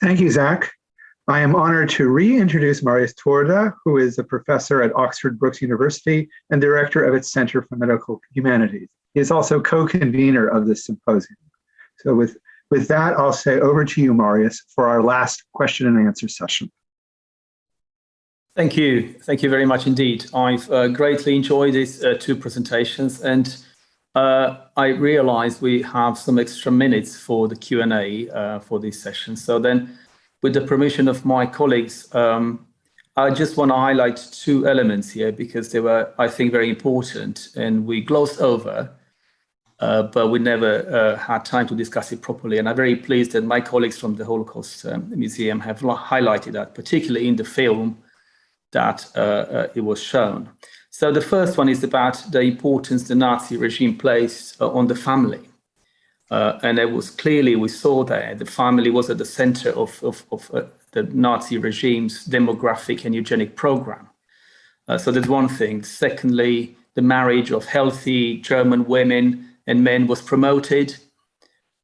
Thank you, Zach. I am honored to reintroduce Marius Turda, who is a professor at Oxford Brookes University and director of its Center for Medical Humanities. He is also co-convener of this symposium. So with, with that, I'll say over to you, Marius, for our last question and answer session. Thank you. Thank you very much indeed. I've uh, greatly enjoyed these uh, two presentations and uh, I realize we have some extra minutes for the Q&A uh, for this session. So then with the permission of my colleagues, um, I just want to highlight two elements here because they were, I think, very important and we glossed over, uh, but we never uh, had time to discuss it properly. And I'm very pleased that my colleagues from the Holocaust um, Museum have highlighted that, particularly in the film that uh, uh, it was shown. So the first one is about the importance the Nazi regime placed uh, on the family. Uh, and it was clearly, we saw there, the family was at the center of, of, of uh, the Nazi regime's demographic and eugenic program. Uh, so that's one thing. Secondly, the marriage of healthy German women and men was promoted.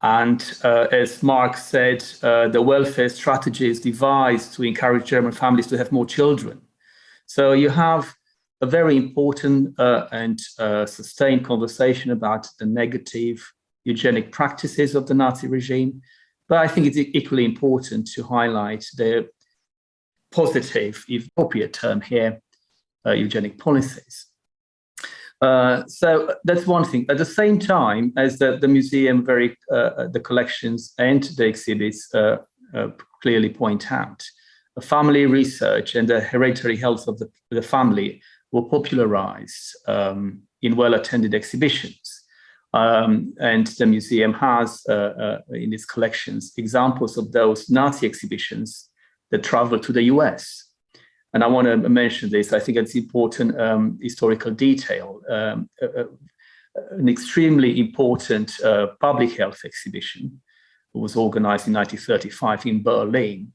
And uh, as Mark said, uh, the welfare strategies devised to encourage German families to have more children. So you have a very important uh, and sustained conversation about the negative eugenic practices of the Nazi regime. But I think it's equally important to highlight the positive, if appropriate term here, uh, eugenic policies. Uh, so that's one thing. At the same time as the, the museum, very uh, the collections and the exhibits uh, uh, clearly point out, family research and the hereditary health of the, the family were popularized um, in well-attended exhibitions. Um, and the museum has uh, uh, in its collections examples of those Nazi exhibitions that traveled to the US. And I want to mention this, I think it's important um, historical detail. Um, uh, an extremely important uh, public health exhibition was organized in 1935 in Berlin,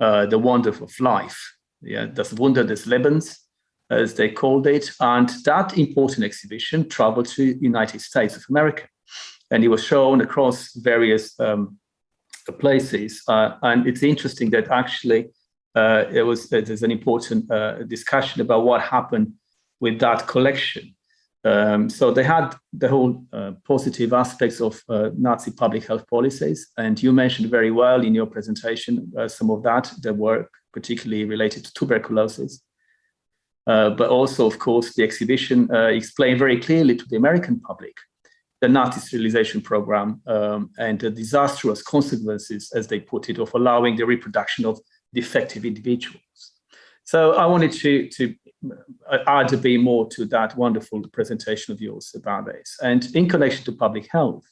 uh, The Wonder of Life, yeah, Das Wunder des Lebens, as they called it. And that important exhibition traveled to United States of America. And it was shown across various um, places. Uh, and it's interesting that actually uh, it was there's an important uh, discussion about what happened with that collection. Um, so they had the whole uh, positive aspects of uh, Nazi public health policies. And you mentioned very well in your presentation uh, some of that, the work particularly related to tuberculosis. Uh, but also, of course, the exhibition uh, explained very clearly to the American public the Nazi sterilization program um, and the disastrous consequences, as they put it, of allowing the reproduction of defective individuals. So I wanted to, to uh, add a bit more to that wonderful presentation of yours about this. And in connection to public health,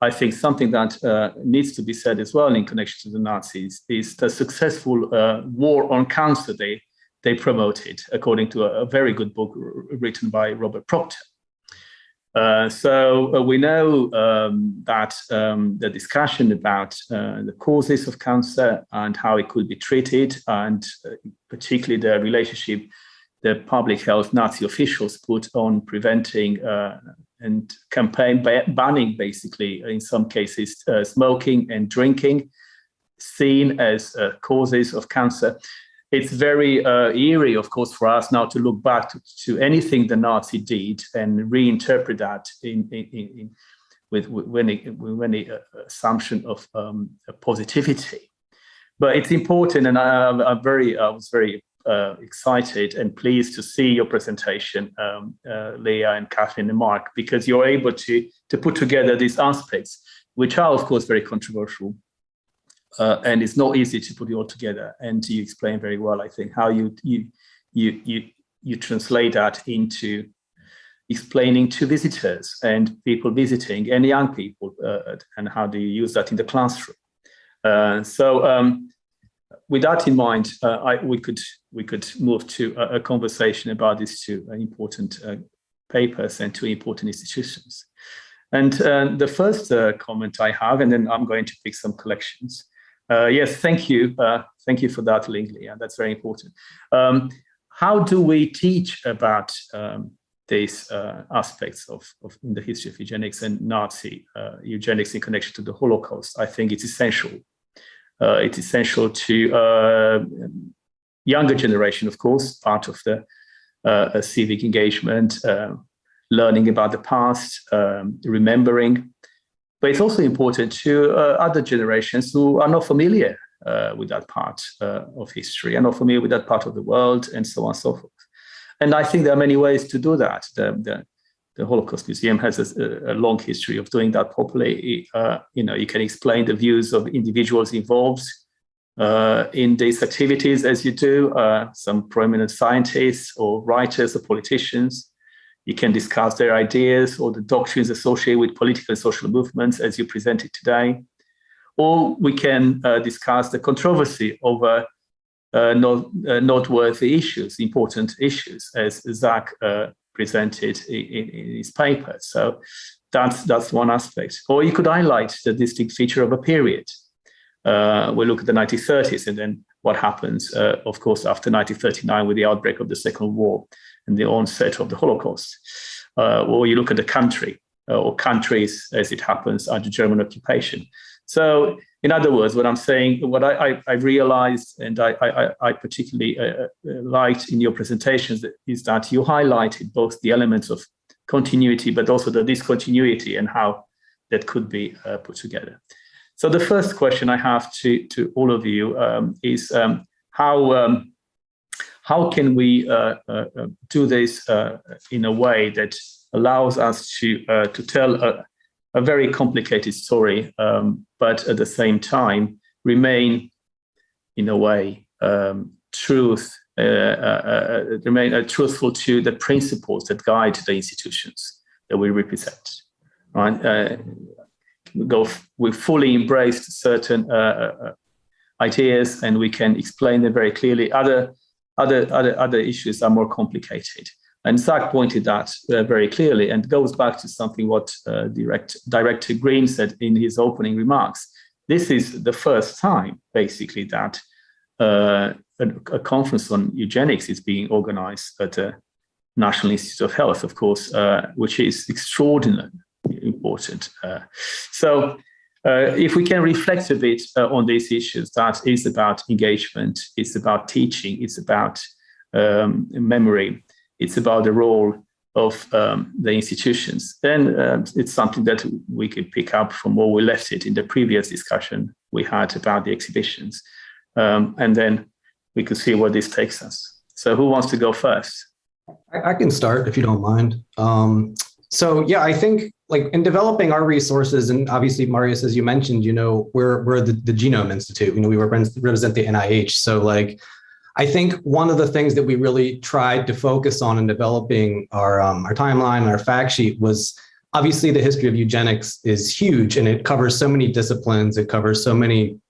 I think something that uh, needs to be said as well in connection to the Nazis is the successful uh, war on cancer they they promoted, according to a, a very good book written by Robert Proctor. Uh, so uh, we know um, that um, the discussion about uh, the causes of cancer and how it could be treated, and uh, particularly the relationship the public health Nazi officials put on preventing uh, and campaign banning, basically, in some cases, uh, smoking and drinking, seen as causes of cancer it's very uh, eerie, of course, for us now to look back to, to anything the Nazi did and reinterpret that in, in, in with, with any, uh, assumption of um, positivity. But it's important, and I, am very, I was very uh, excited and pleased to see your presentation, um, uh, Leah and Kathleen and Mark, because you're able to to put together these aspects, which are of course very controversial, uh, and it's not easy to put it all together. And you explain very well, I think, how you you you you you translate that into explaining to visitors and people visiting and young people, uh, and how do you use that in the classroom. Uh, so um, with that in mind, uh, I, we could we could move to a, a conversation about these two important uh, papers and two important institutions. And uh, the first comment I have, and then I'm going to pick some collections, uh, yes, thank you. Uh, thank you for that, Lingley. Yeah, that's very important. Um, how do we teach about um, these uh, aspects of, of in the history of eugenics and Nazi uh, eugenics in connection to the Holocaust? I think it's essential. Uh, it's essential to uh, younger generation, of course, part of the civic engagement, learning about the past, um, remembering. But it's also important to uh, other generations who are not familiar uh, with that part uh, of history, are not familiar with that part of the world, and so on and so forth. And I think there are many ways to do that. The, the, the Holocaust Museum has a, a, long history of doing that properly. Uh, you know, you can explain the views of individuals involved uh, in these activities as you do, uh, some prominent scientists or writers or politicians. You can discuss their ideas or the doctrines associated with political and social movements as you presented today. Or we can uh, discuss the controversy over uh, not, uh, noteworthy issues, important issues, as Zach uh, presented in, in, his paper. So that's, that's one aspect. Or you could highlight the distinct feature of a period. Uh, we look at the 1930s and then what happens, uh, of course, after 1939 with the outbreak of the Second War and the onset of the Holocaust. Uh, or you look at the country or countries as it happens under German occupation. So in other words, what I'm saying, what I, I, I realized and I, I, I particularly uh, uh, liked in your presentations is that you highlighted both the elements of continuity, but also the discontinuity and how that could be uh, put together. So the first question I have to, to all of you um, is um, how, um, how can we uh, uh, uh do this in a way that allows us to, to tell a, a very complicated story, um, but at the same time remain, in a way, um, truth, uh, uh, uh, remain truthful to the principles that guide the institutions that we represent. Right? We go, we fully embraced certain ideas, and we can explain them very clearly. Other, other, other, other issues are more complicated. And Zach pointed that uh, very clearly and goes back to something what uh, direct, Director Green said in his opening remarks. This is the first time, basically, that uh, a, a, conference on eugenics is being organized at the National Institute of Health, of course, uh, which is extraordinarily important. Uh, so if we can reflect a bit on these issues, that is about engagement, it's about teaching, it's about um, memory, it's about the role of um, the institutions. Then uh, it's something that we could pick up from where we left it in the previous discussion we had about the exhibitions. Um, and then we could see where this takes us. So who wants to go first? I, I can start if you don't mind. Um, so yeah, I think like in developing our resources, and obviously Marius, as you mentioned, you know, we're we're the, the Genome Institute. You know, we represent the NIH. So like I think one of the things that we really tried to focus on in developing our, um, our timeline and our fact sheet was obviously the history of eugenics is huge and it covers so many disciplines, it covers so many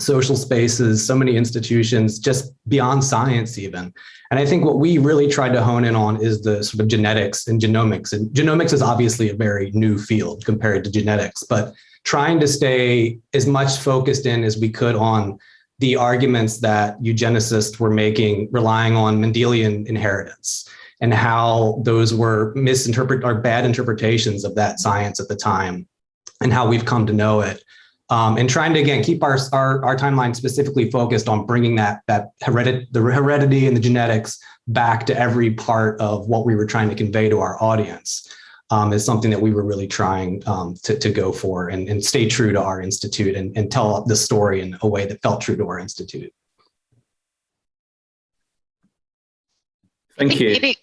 social spaces, so many institutions, just beyond science even. And I think what we really tried to hone in on is the sort of genetics and genomics. And genomics is obviously a very new field compared to genetics, but trying to stay as much focused in as we could on the arguments that eugenicists were making relying on Mendelian inheritance and how those were misinterpret or bad interpretations of that science at the time and how we've come to know it. Um, and trying to again keep our, our, our timeline specifically focused on bringing that that heredit the heredity and the genetics back to every part of what we were trying to convey to our audience um, is something that we were really trying um, to, to go for and, and stay true to our institute and, and tell the story in a way that felt true to our institute. Thank you.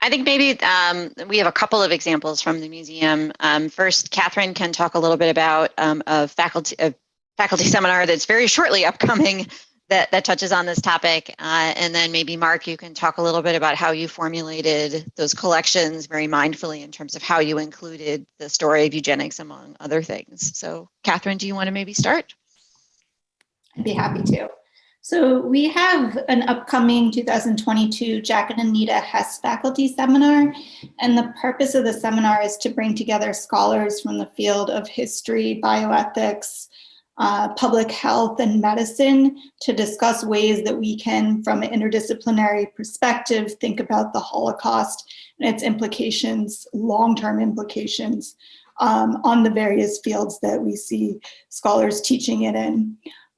I think maybe um, we have a couple of examples from the museum. Um, first, Catherine can talk a little bit about um, a faculty a faculty seminar that's very shortly upcoming that, that touches on this topic. Uh, and then maybe Mark, you can talk a little bit about how you formulated those collections very mindfully in terms of how you included the story of eugenics among other things. So Catherine, do you want to maybe start? I'd be happy to. So we have an upcoming 2022 Jack and Anita Hess faculty seminar. And the purpose of the seminar is to bring together scholars from the field of history, bioethics, uh, public health and medicine to discuss ways that we can, from an interdisciplinary perspective, think about the Holocaust and its implications, long-term implications um, on the various fields that we see scholars teaching it in.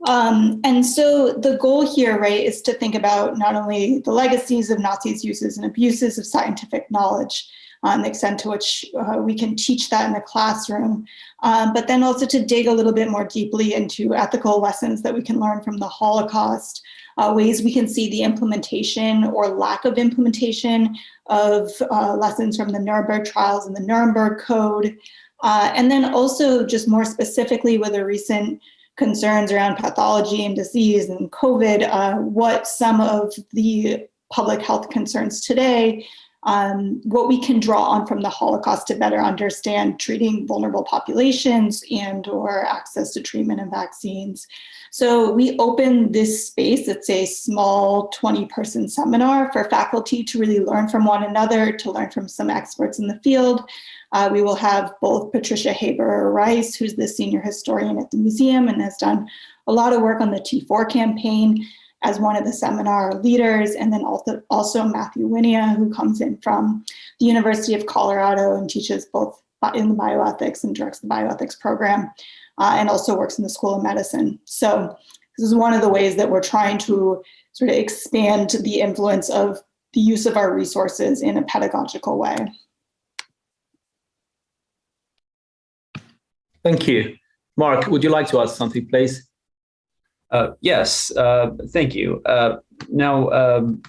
Um, and so the goal here, right, is to think about not only the legacies of Nazis' uses and abuses of scientific knowledge, um, the extent to which uh, we can teach that in the classroom, um, but then also to dig a little bit more deeply into ethical lessons that we can learn from the Holocaust, uh, ways we can see the implementation or lack of implementation of uh, lessons from the Nuremberg trials and the Nuremberg Code, uh, and then also just more specifically with a recent concerns around pathology and disease and COVID, uh, what some of the public health concerns today, um, what we can draw on from the Holocaust to better understand treating vulnerable populations and or access to treatment and vaccines. So we open this space, it's a small 20 person seminar for faculty to really learn from one another, to learn from some experts in the field, uh, we will have both Patricia Heberer Rice, who's the senior historian at the museum and has done a lot of work on the T4 campaign as one of the seminar leaders, and then also, also Matthew Wynia, who comes in from the University of Colorado and teaches both in the bioethics and directs the bioethics program, uh, and also works in the School of Medicine. So this is one of the ways that we're trying to sort of expand the influence of the use of our resources in a pedagogical way. Thank you. Mark, would you like to add something, please? Uh, yes, uh, thank you. Uh, now, um,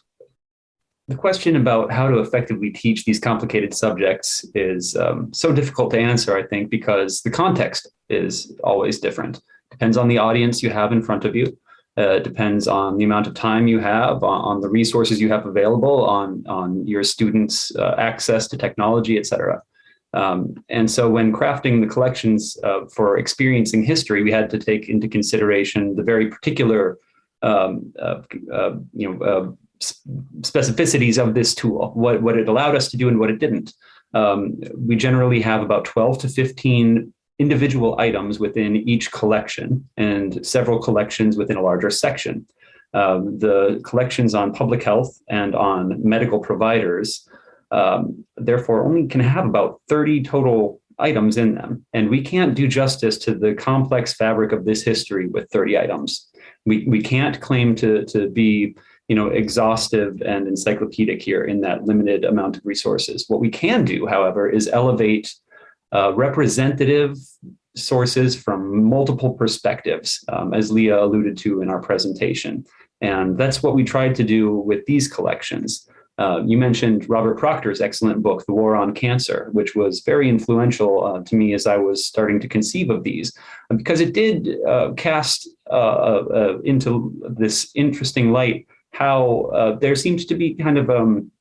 the question about how to effectively teach these complicated subjects is um, so difficult to answer, I think, because the context is always different. Depends on the audience you have in front of you. Uh, depends on the amount of time you have, on, on, the resources you have available, on, on your students' uh, access to technology, et cetera. Um, and so when crafting the collections uh, for experiencing history, we had to take into consideration the very particular um, uh, uh, you know, uh, specificities of this tool, what, what it allowed us to do and what it didn't. Um, we generally have about 12 to 15 individual items within each collection and several collections within a larger section. Um, the collections on public health and on medical providers um, therefore only can have about 30 total items in them. And we can't do justice to the complex fabric of this history with 30 items. We, we can't claim to, to be you know, exhaustive and encyclopedic here in that limited amount of resources. What we can do, however, is elevate uh, representative sources from multiple perspectives, um, as Leah alluded to in our presentation. And that's what we tried to do with these collections. Uh, you mentioned Robert Proctor's excellent book, The War on Cancer, which was very influential uh, to me as I was starting to conceive of these, because it did uh, cast uh, uh, into this interesting light how there seems to be kind of um,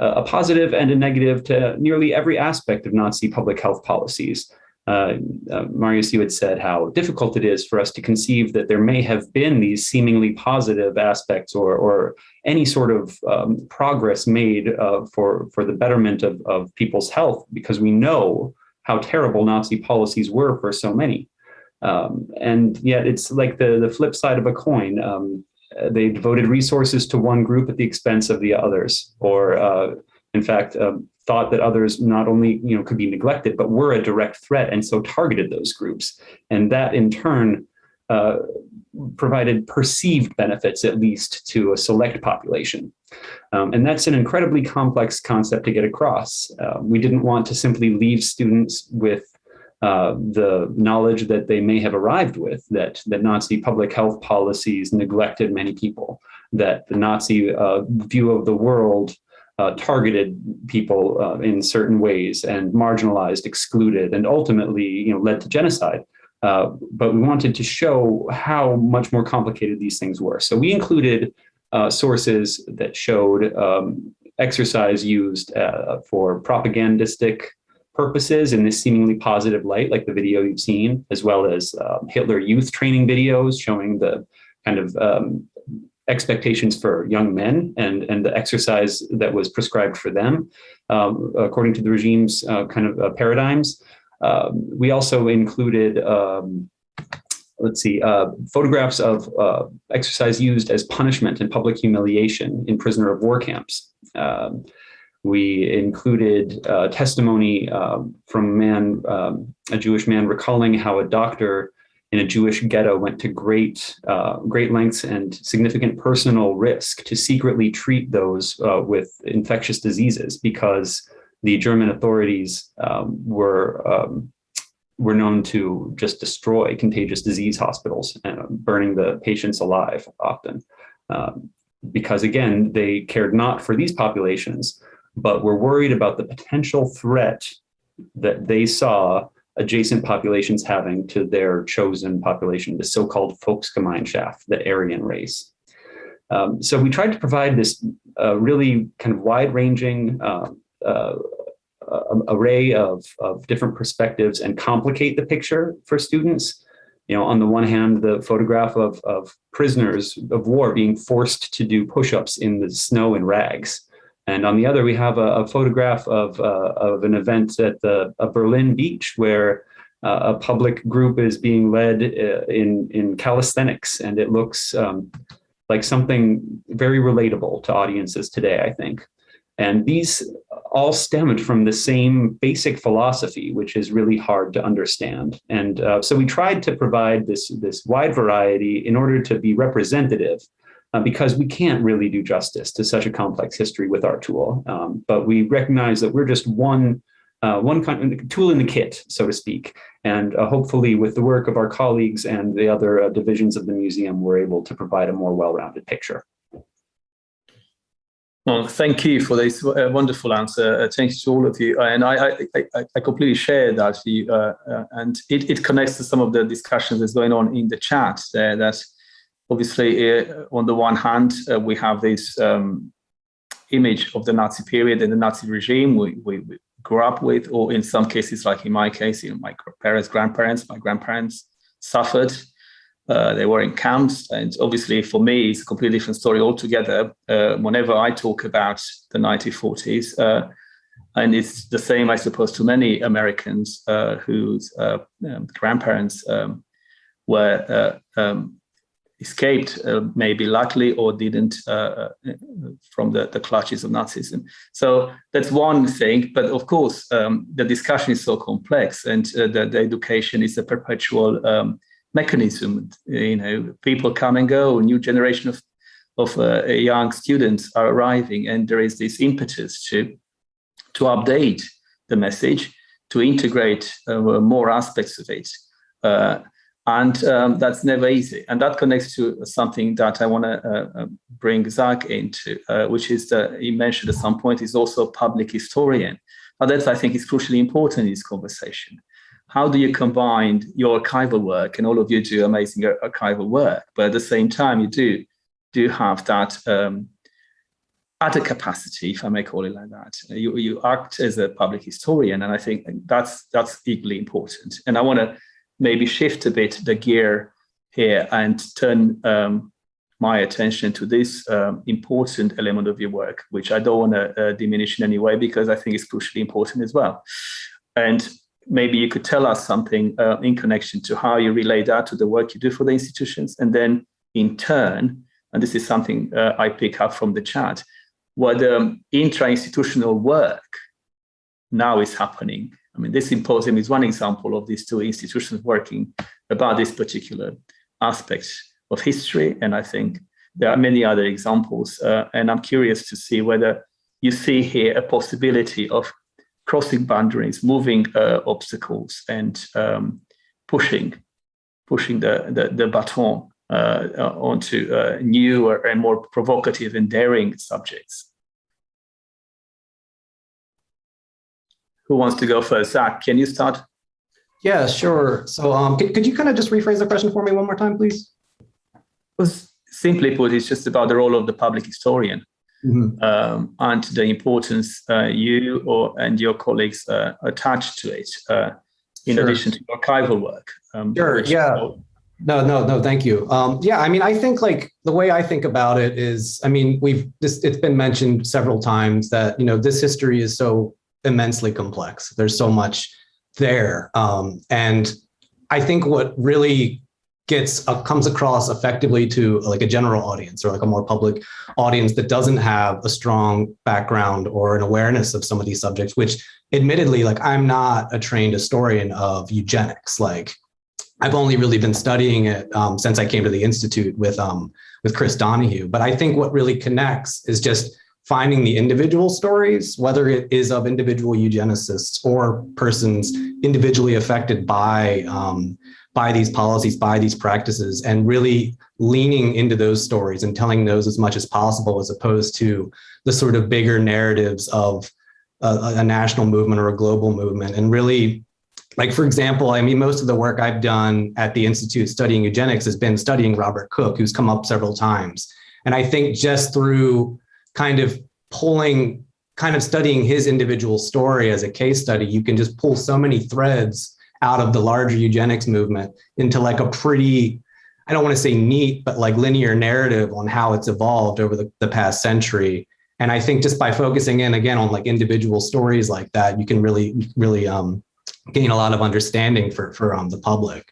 a positive and a negative to nearly every aspect of Nazi public health policies. Uh, uh, Marius, you had said how difficult it is for us to conceive that there may have been these seemingly positive aspects or, or any sort of um, progress made uh, for, for the betterment of, of people's health because we know how terrible Nazi policies were for so many. Um, and yet it's like the, the flip side of a coin. Um, they devoted resources to one group at the expense of the others, or uh, in fact, um, thought that others not only you know could be neglected, but were a direct threat, and so targeted those groups. And that in turn uh, provided perceived benefits, at least to a select population. Um, and that's an incredibly complex concept to get across. Uh, we didn't want to simply leave students with uh, the knowledge that they may have arrived with, that, that Nazi public health policies neglected many people, that the Nazi uh, view of the world uh, targeted people uh, in certain ways and marginalized, excluded, and ultimately you know, led to genocide. Uh, but we wanted to show how much more complicated these things were. So we included uh, sources that showed um, exercise used uh, for propagandistic purposes in this seemingly positive light, like the video you've seen, as well as um, Hitler youth training videos showing the kind of um, expectations for young men and, and the exercise that was prescribed for them, um, according to the regime's uh, kind of uh, paradigms. Um, we also included, um, let's see, uh, photographs of uh, exercise used as punishment and public humiliation in prisoner of war camps. Um, we included uh, testimony um, from a man, um, a Jewish man recalling how a doctor in a Jewish ghetto went to great, uh, great lengths and significant personal risk to secretly treat those uh, with infectious diseases because the German authorities um, were um, were known to just destroy contagious disease hospitals, uh, burning the patients alive often. Um, because again, they cared not for these populations, but were worried about the potential threat that they saw adjacent populations having to their chosen population, the so-called Volksgemeinschaft, the Aryan race. Um, so we tried to provide this uh, really kind of wide-ranging uh, uh, array of, of different perspectives and complicate the picture for students. You know, on the one hand, the photograph of, of prisoners of war being forced to do push-ups in the snow and rags. And on the other, we have a, a photograph of, uh, of an event at the a Berlin beach where uh, a public group is being led uh, in, in calisthenics. And it looks um, like something very relatable to audiences today, I think. And these all stemmed from the same basic philosophy, which is really hard to understand. And uh, so we tried to provide this, this wide variety in order to be representative uh, because we can't really do justice to such a complex history with our tool. Um, but we recognize that we're just one, uh, one kind of tool in the kit, so to speak. And uh, hopefully with the work of our colleagues and the other uh, divisions of the museum, we're able to provide a more well-rounded picture. Well, thank you for this uh, wonderful answer. Uh, thanks to all of you. And I, I, I, I completely share that. Uh, uh, and it, it connects to some of the discussions that's going on in the chat there that obviously uh, on the one hand, uh, we have this um, image of the Nazi period and the Nazi regime we, we, we, grew up with, or in some cases, like in my case, you know, my parents, grandparents, my grandparents suffered uh, they were in camps. And obviously for me, it's a completely different story altogether. Uh, whenever I talk about the 1940s, uh, and it's the same, I suppose, to many Americans uh, whose um, grandparents um, were um, escaped, maybe luckily, or didn't from the, the clutches of Nazism. So that's one thing. But of course, um, the discussion is so complex and the, the, education is a perpetual um, mechanism. You know, people come and go, new generation of, of uh, young students are arriving, and there is this impetus to, to update the message, to integrate uh, more aspects of it. And um, that's never easy. And that connects to something that I want to uh, uh, bring Zach into, uh, which is that he mentioned at some point, is also a public historian. Now that's, I think, is crucially important in this conversation how do you combine your archival work and all of you do amazing archival work, but at the same time you do do have that um, other capacity, if I may call it like that. You, you act as a public historian, and I think that's that's equally important. And I want to maybe shift a bit the gear here and turn um, my attention to this um, important element of your work, which I don't want to uh, diminish in any way because I think it's crucially important as well. And maybe you could tell us something uh, in connection to how you relate that to the work you do for the institutions. And then in turn, and this is something uh, I pick up from the chat, what um, intra-institutional work now is happening. I mean, this symposium is one example of these two institutions working about this particular aspect of history. And I think there are many other examples. Uh, and I'm curious to see whether you see here a possibility of crossing boundaries, moving uh, obstacles, and um, pushing pushing the the, the baton uh, onto uh, new and more provocative and daring subjects. Who wants to go first? Zach, can you start? Yeah, sure. So um, could, could you kind of just rephrase the question for me one more time, please? Well, simply put, it's just about the role of the public historian. Mm -hmm. um, and the importance uh, you or and your colleagues uh, attach to it, uh, in sure. addition to archival work. Um, sure. Yeah. No, no, no. Thank you. Um, yeah, I mean, I think like the way I think about it is, I mean, we've this. It's been mentioned several times that you know this history is so immensely complex. There's so much there, um, and I think what really gets uh, comes across effectively to like a general audience or like a more public audience that doesn't have a strong background or an awareness of some of these subjects which admittedly like i'm not a trained historian of eugenics like I've only really been studying it um, since I came to the institute with um, with Chris Donohue. But I think what really connects is just finding the individual stories, whether it is of individual eugenicists or persons individually affected by um, by these policies, by these practices, and really leaning into those stories and telling those as much as possible, as opposed to the sort of bigger narratives of a, a national movement or a global movement, and really like for example, I mean, most of the work I've done at the Institute studying eugenics has been studying Robert Cook, who's come up several times. And I think just through kind of pulling, kind of studying his individual story as a case study, you can just pull so many threads out of the larger eugenics movement into like a pretty, I don't want to say neat, but like linear narrative on how it's evolved over the, the past century. And I think just by focusing in again on like individual stories like that, you can really, really um, gain a lot of understanding for, for um, the public.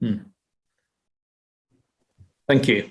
Hmm. Thank you.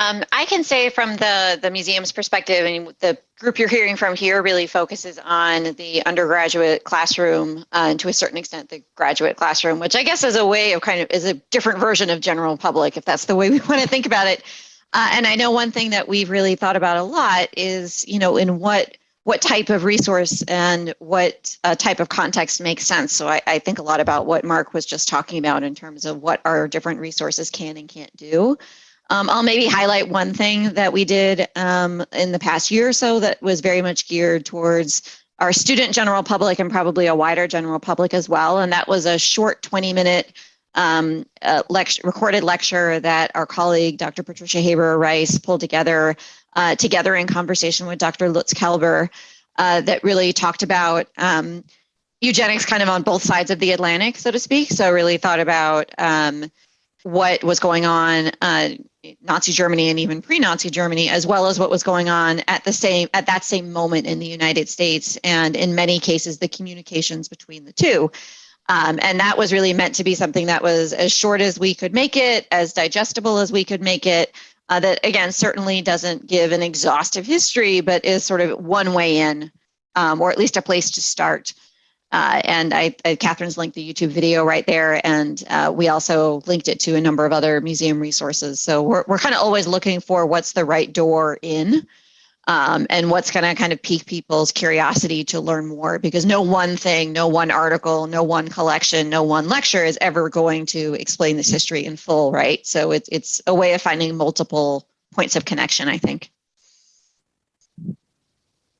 Um, I can say from the, the museum's perspective, and the group you're hearing from here really focuses on the undergraduate classroom uh, and to a certain extent the graduate classroom, which I guess is a way of kind of is a different version of general public, if that's the way we want to think about it. Uh, and I know one thing that we've really thought about a lot is, you know, in what what type of resource and what uh, type of context makes sense. So I, I, think a lot about what Mark was just talking about in terms of what our different resources can and can't do. Um, I'll maybe highlight one thing that we did um, in the past year or so that was very much geared towards our student general public and probably a wider general public as well. And that was a short 20 minute um, lecture, recorded lecture that our colleague, Dr. Patricia Heberer Rice, pulled together uh, together in conversation with Dr. Lutz Kaelber uh, that really talked about um, eugenics kind of on both sides of the Atlantic, so to speak. So really thought about um, what was going on uh, Nazi Germany and even pre-Nazi Germany, as well as what was going on at the same at that same moment in the United States, and in many cases the communications between the two. Um, and that was really meant to be something that was as short as we could make it, as digestible as we could make it, uh, that again certainly doesn't give an exhaustive history, but is sort of one way in, um, or at least a place to start. Uh, and I, I, Catherine's linked the YouTube video right there, and uh, we also linked it to a number of other museum resources. So we're we're kind of always looking for what's the right door in, um, and what's going to kind of pique people's curiosity to learn more. Because no one thing, no one article, no one collection, no one lecture is ever going to explain this history in full, right? So it's it's a way of finding multiple points of connection, I think.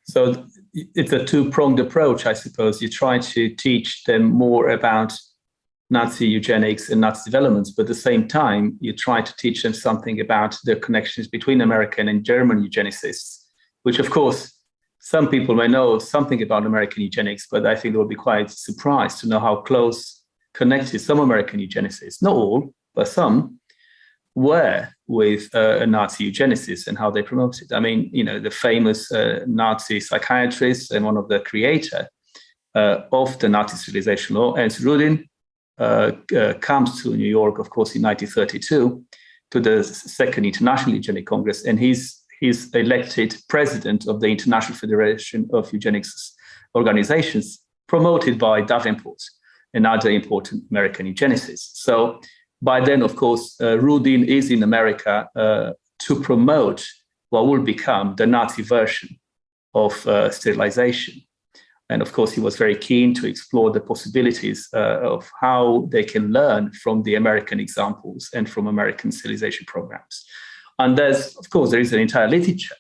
So it's a two-pronged approach, I suppose. You try to teach them more about Nazi eugenics and Nazi developments, but at the same time, you try to teach them something about the connections between American and German eugenicists, which of course, some people may know something about American eugenics, but I think they will be quite surprised to know how close connected some American eugenicists, not all, but some, were with uh, Nazi eugenicists and how they promoted. I mean, you know, the famous uh, Nazi psychiatrist and one of the creator uh, of the Nazi sterilization law, Ernst Rudin, uh, uh, comes to New York, of course, in 1932 to the Second International Eugenic Congress, and he's he's elected president of the International Federation of Eugenics Organizations, promoted by Davenport and other important American eugenicists. So by then, of course, uh, Rudin is in America uh, to promote what will become the Nazi version of uh, sterilization. And of course, he was very keen to explore the possibilities uh, of how they can learn from the American examples and from American sterilization programs. And there's, of course, there is an entire literature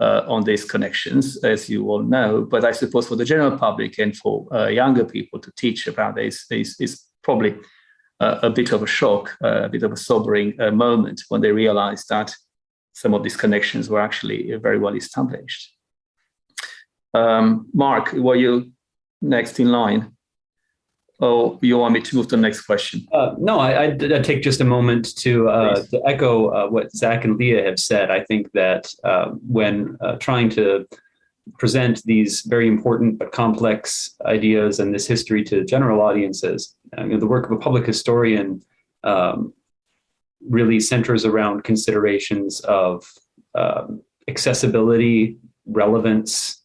uh, on these connections, as you all know. But I suppose for the general public and for uh, younger people to teach about this is, is probably a bit of a shock, uh, a bit of a sobering uh, moment when they realized that some of these connections were actually very well established. Um, Mark, were you next in line? Oh, you want me to move to the next question? Uh, no, I, I'd, I'd, take just a moment to, uh, to echo uh, what Zach and Leah have said. I think that when trying to present these very important but complex ideas and this history to general audiences. Uh, you know, the work of a public historian um, really centers around considerations of um, accessibility, relevance,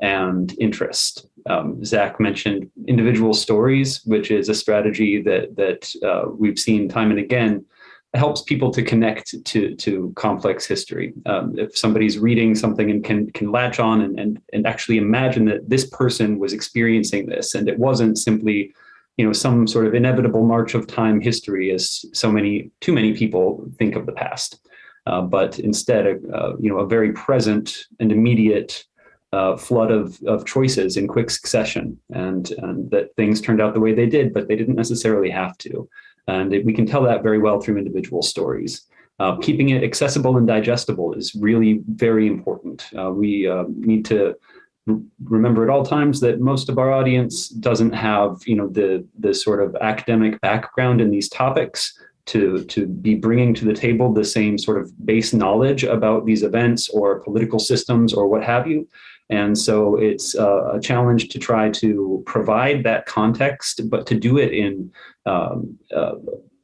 and interest. um, Zach mentioned individual stories, which is a strategy that that uh, we've seen time and again helps people to connect to to complex history. Um, if somebody's reading something and can can latch on and, and and actually imagine that this person was experiencing this, and it wasn't simply, you know, some sort of inevitable march of time history, as so many too many people think of the past, uh, but instead, uh, you know, a very present and immediate. Uh, flood of, of choices in quick succession and, and that things turned out the way they did, but they didn't necessarily have to. And we can tell that very well through individual stories. Uh, keeping it accessible and digestible is really very important. Uh, we uh, need to remember at all times that most of our audience doesn't have, you know, the the sort of academic background in these topics to to be bringing to the table the same sort of base knowledge about these events or political systems or what have you. And so it's uh, a challenge to try to provide that context, but to do it in um, uh,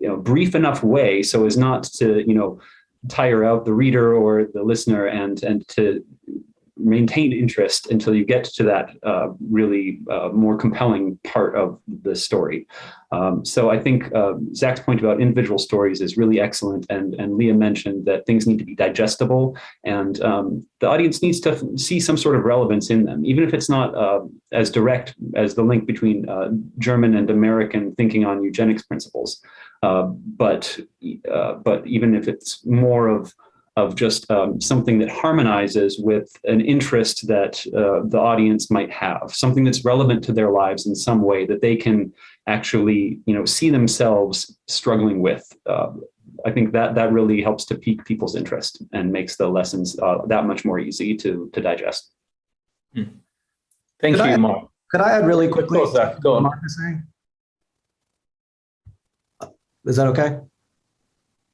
you know brief enough way so as not to you know tire out the reader or the listener and and to maintain interest until you get to that uh, really uh, more compelling part of the story. Um, so I think uh, Zach's point about individual stories is really excellent. And, and Leah mentioned that things need to be digestible and um, the audience needs to see some sort of relevance in them, even if it's not uh, as direct as the link between uh, German and American thinking on eugenics principles. Uh, but, but even if it's more of of just um, something that harmonizes with an interest that uh, the audience might have, something that's relevant to their lives in some way that they can actually, you know, see themselves struggling with. Uh, I think that that really helps to pique people's interest and makes the lessons uh, that much more easy to to digest. Hmm. Thank Could you, I- Mark. Could I add really quickly? Of course, Zach, go on. Mark is saying? Is that okay?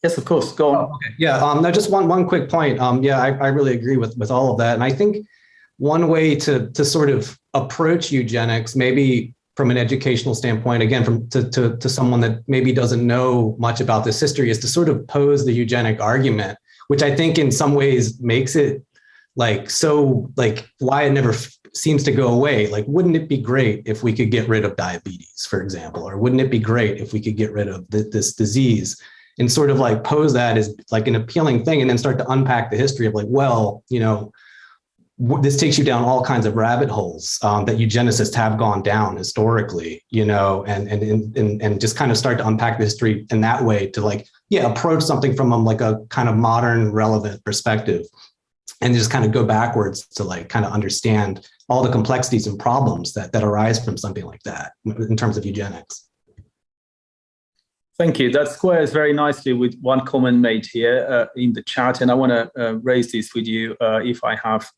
Yes, of course. Go on. Okay. Yeah. Um, no, just one one quick point. Um, yeah, I, I really agree with with all of that, and I think one way to to sort of approach eugenics, maybe from an educational standpoint, again, from to to to someone that maybe doesn't know much about this history, is to sort of pose the eugenic argument, which I think in some ways makes it like so like why it never seems to go away. Like, wouldn't it be great if we could get rid of diabetes, for example, or wouldn't it be great if we could get rid of th- this disease? And sort of like pose that as like an appealing thing and then start to unpack the history of like well you know this takes you down all kinds of rabbit holes um, that eugenicists have gone down historically you know and, and and and just kind of start to unpack the history in that way to like yeah approach something from um, like a kind of modern relevant perspective and just kind of go backwards to like kind of understand all the complexities and problems that that arise from something like that in terms of eugenics Thank you. That squares very nicely with one comment made here uh, in the chat, and I want to uh, raise this with you uh, if I have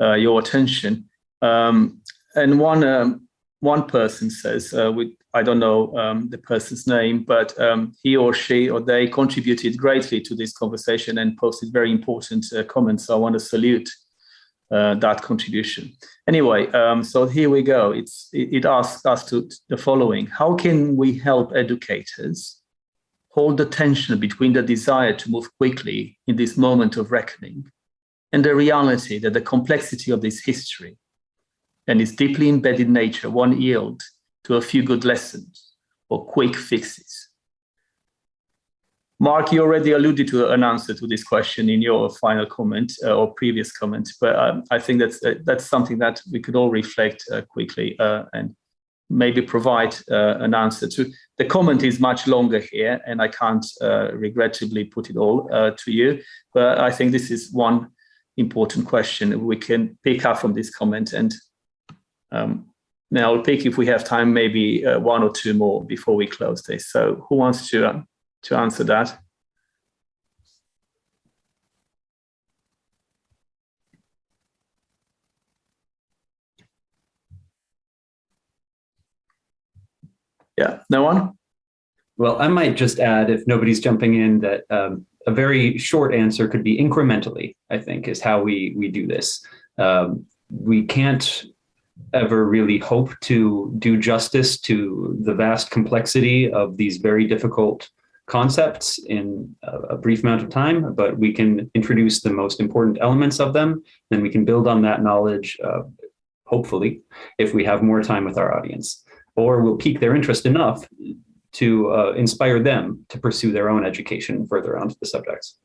uh, your attention. Um, and one um, one person says, uh, with I don't know um, the person's name, but um, he or she or they contributed greatly to this conversation and posted very important uh, comments. So I want to salute that contribution. Anyway, um, so here we go. It's, it, it asks us to the following. How can we help educators hold the tension between the desire to move quickly in this moment of reckoning and the reality that the complexity of this history and its deeply embedded nature won't yield to a few good lessons or quick fixes? Mark, you already alluded to an answer to this question in your final comment uh, or previous comment, but um, I think that's uh, that's something that we could all reflect uh, quickly uh, and maybe provide uh, an answer to. The comment is much longer here, and I can't uh, regrettably put it all to you, but I think this is one important question we can pick up from this comment. And um, now I'll pick, if we have time, maybe one or two more before we close this. So who wants to um, to answer that. Yeah, no one? Well, I might just add, if nobody's jumping in, that um, a very short answer could be incrementally, I think, is how we, we do this. Um, we can't ever really hope to do justice to the vast complexity of these very difficult concepts in a, brief amount of time, but we can introduce the most important elements of them. Then we can build on that knowledge, uh, hopefully, if we have more time with our audience, or we'll pique their interest enough to uh, inspire them to pursue their own education further onto the subjects.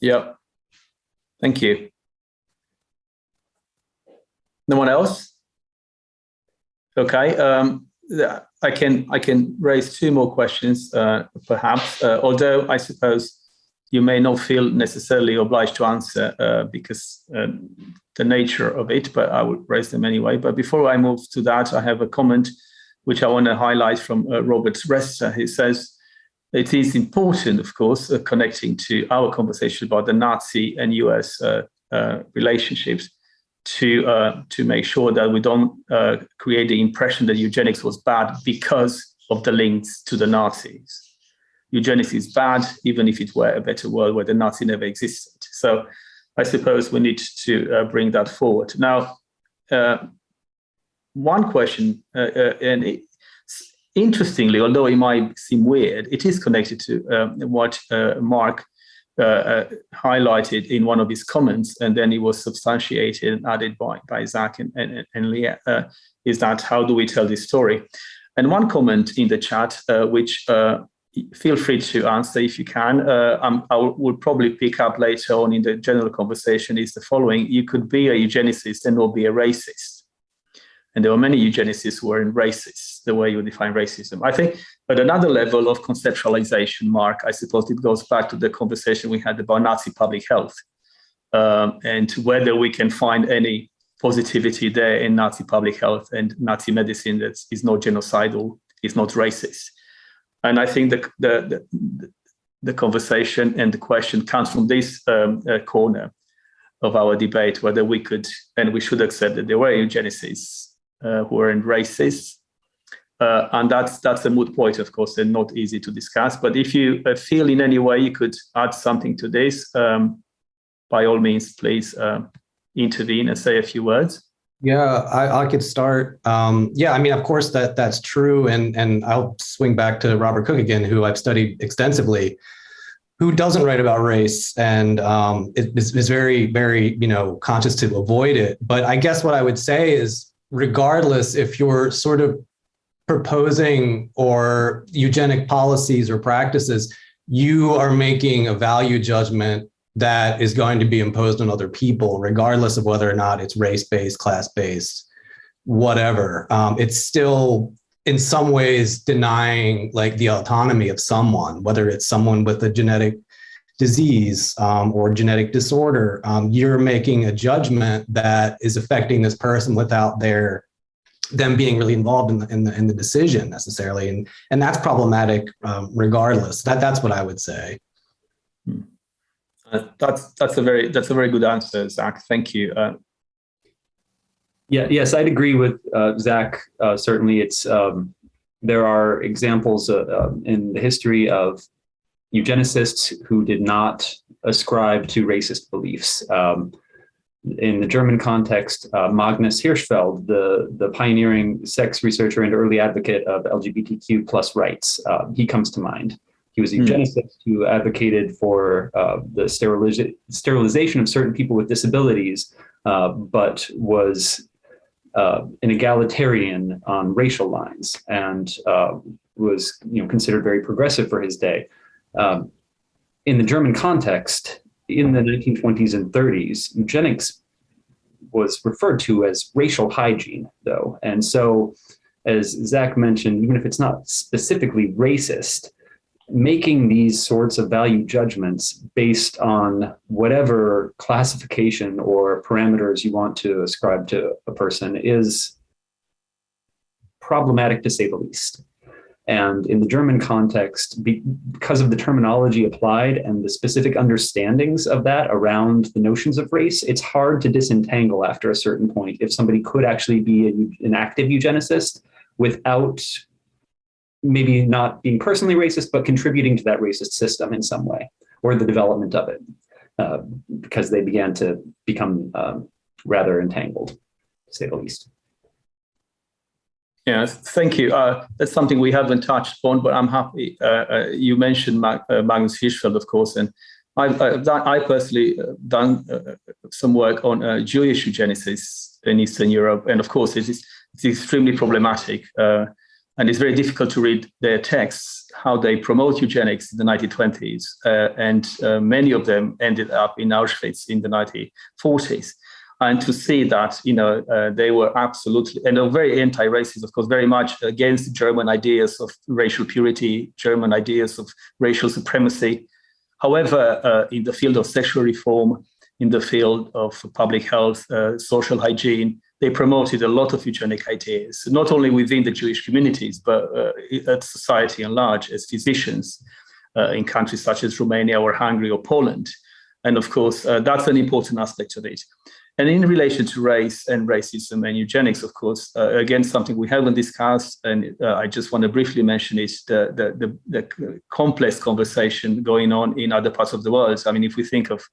Yep. Thank you. No one else? Okay. Um, I can I can raise two more questions, uh, perhaps. Uh, although I suppose you may not feel necessarily obliged to answer uh, because um, the nature of it, but I would raise them anyway. But before I move to that, I have a comment which I want to highlight from uh, Robert Resta. He says, it is important, of course, uh, connecting to our conversation about the Nazi and US uh, uh, relationships to uh, to make sure that we don't uh, create the impression that eugenics was bad because of the links to the Nazis. Eugenics is bad, even if it were a better world where the Nazi never existed. So I suppose we need to uh, bring that forward. Now, one question, and it, interestingly, although it might seem weird, it is connected to um, what uh, Mark uh, uh, highlighted in one of his comments, and then it was substantiated and added by, by Zach and, and, and Leah, uh, is that how do we tell this story? And one comment in the chat, uh, which uh, feel free to answer if you can, I will probably pick up later on in the general conversation is the following, you could be a eugenicist and not be a racist and there were many eugenicists who were in racist, the way you define racism. I think at another level of conceptualization, Mark, I suppose it goes back to the conversation we had about Nazi public health um, and whether we can find any positivity there in Nazi public health and Nazi medicine that is not genocidal, is not racist. And I think the, the, the, the conversation and the question comes from this um, uh, corner of our debate, whether we could and we should accept that there were eugenicists who are in racist. Uh, and that's that's a moot point, of course, and not easy to discuss. But if you uh, feel in any way you could add something to this, um, by all means, please uh, intervene and say a few words. Yeah, I, I could start. Um, yeah, I mean, of course, that that's true, and and I'll swing back to Robert Cook again, who I've studied extensively, who doesn't write about race and um, is, is very very you know conscious to avoid it. But I guess what I would say is regardless if you're sort of proposing or eugenic policies or practices, you are making a value judgment that is going to be imposed on other people, regardless of whether or not it's race-based, class-based, whatever. Um, it's still in some ways denying like the autonomy of someone, whether it's someone with a genetic disease um, or genetic disorder, um, you're making a judgment that is affecting this person without their them being really involved in the, in the, in the decision necessarily. And, and that's problematic um, regardless. That, that's what I would say. Uh, that's, that's a very, that's a very good answer, Zach. Thank you. Uh, yeah, yes, I'd agree with uh, Zach. Uh, certainly it's, um, there are examples uh, um, in the history of eugenicists who did not ascribe to racist beliefs. Um, in the German context, uh, Magnus Hirschfeld, the, the pioneering sex researcher and early advocate of LGBTQ plus rights, uh, he comes to mind. He was a hmm. eugenicist who advocated for uh, the steriliza sterilization of certain people with disabilities, uh, but was uh, an egalitarian on racial lines and uh, was you know, considered very progressive for his day. Um, in the German context, in the 1920s and 30s, eugenics was referred to as racial hygiene, though. And so, as Zach mentioned, even if it's not specifically racist, making these sorts of value judgments based on whatever classification or parameters you want to ascribe to a person is problematic to say the least. And in the German context, because of the terminology applied and the specific understandings of that around the notions of race, it's hard to disentangle after a certain point if somebody could actually be an active eugenicist without maybe not being personally racist, but contributing to that racist system in some way or the development of it uh, because they began to become um, rather entangled, to say the least. Yeah, thank you. Uh, that's something we haven't touched on, but I'm happy. Uh, uh, you mentioned Mag uh, Magnus Hirschfeld, of course, and I've, done, I personally uh, done uh, some work on uh, Jewish eugenicists in Eastern Europe, and of course, it is it's extremely problematic, uh, and it's very difficult to read their texts how they promote eugenics in the 1920s, uh, and uh, many of them ended up in Auschwitz in the 1940s. And to see that, you know, they were absolutely and are very anti-racist, of course, very much against German ideas of racial purity, German ideas of racial supremacy, However, uh, in the field of sexual reform, in the field of public health, uh, social hygiene, they promoted a lot of eugenic ideas, not only within the Jewish communities, but uh, at society at large as physicians uh, in countries such as Romania or Hungary or Poland. And of course, uh, that's an important aspect of it. And in relation to race and racism and eugenics, of course, uh, again, something we haven't discussed, and uh, I just want to briefly mention is the, the, the, the, complex conversation going on in other parts of the world. I mean, if we think of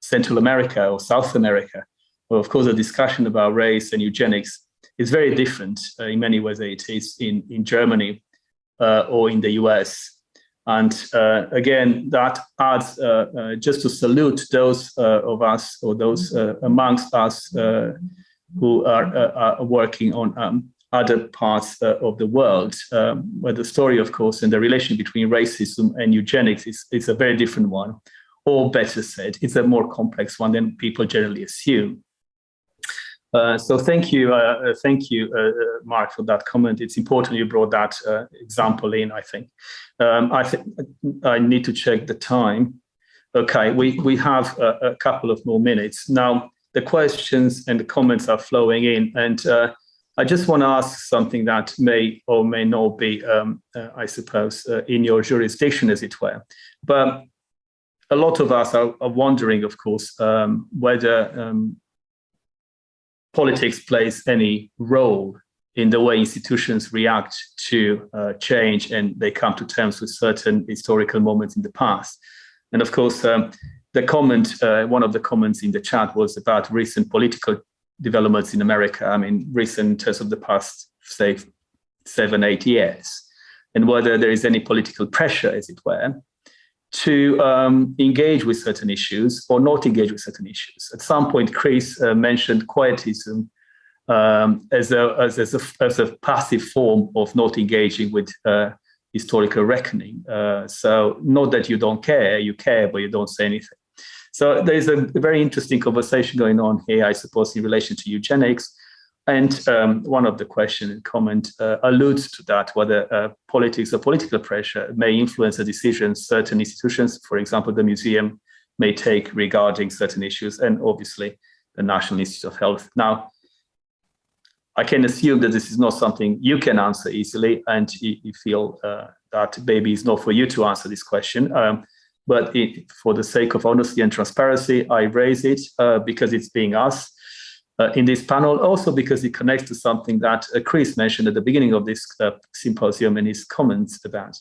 Central America or South America, well, of course, the discussion about race and eugenics is very different uh, in many ways it is in, in Germany uh, or in the US. And uh, again, that adds uh, uh, just to salute those uh, of us or those uh, amongst us uh, who are, are, working on um, other parts of the world, um, where the story, of course, and the relation between racism and eugenics is, is a very different one, or better said, it's a more complex one than people generally assume. Uh, so thank you, uh, uh thank you, uh, uh, Mark, for that comment. It's important you brought that uh, example in. I think. Um, I think I need to check the time. Okay, we we have a, a, couple of more minutes now. The questions and the comments are flowing in, and I just want to ask something that may or may not be, um, I suppose, in your jurisdiction, as it were. But a lot of us are, are wondering, of course, um, whether um, politics plays any role in the way institutions react to uh, change and they come to terms with certain historical moments in the past. And of course, um, the comment, uh, one of the comments in the chat was about recent political developments in America. I mean, recent terms of the past, say, seven, eight years, and whether there is any political pressure, as it were, to um, engage with certain issues or not engage with certain issues. At some point, Chris uh, mentioned quietism um, as, a, as, as, a, as, a, passive form of not engaging with uh, historical reckoning. Uh, so not that you don't care, you care, but you don't say anything. So there's a very interesting conversation going on here, I suppose, in relation to eugenics. And um, one of the question and comment uh, alludes to that, whether uh, politics or political pressure may influence the decisions certain institutions, for example, the museum, may take regarding certain issues, and obviously the National Institute of Health. Now, I can assume that this is not something you can answer easily, and you, feel uh, that maybe it's not for you to answer this question. Um, but it, for the sake of honesty and transparency, I raise it uh, because it's being asked uh, in this panel, also because it connects to something that uh, Chris mentioned at the beginning of this uh, symposium in his comments about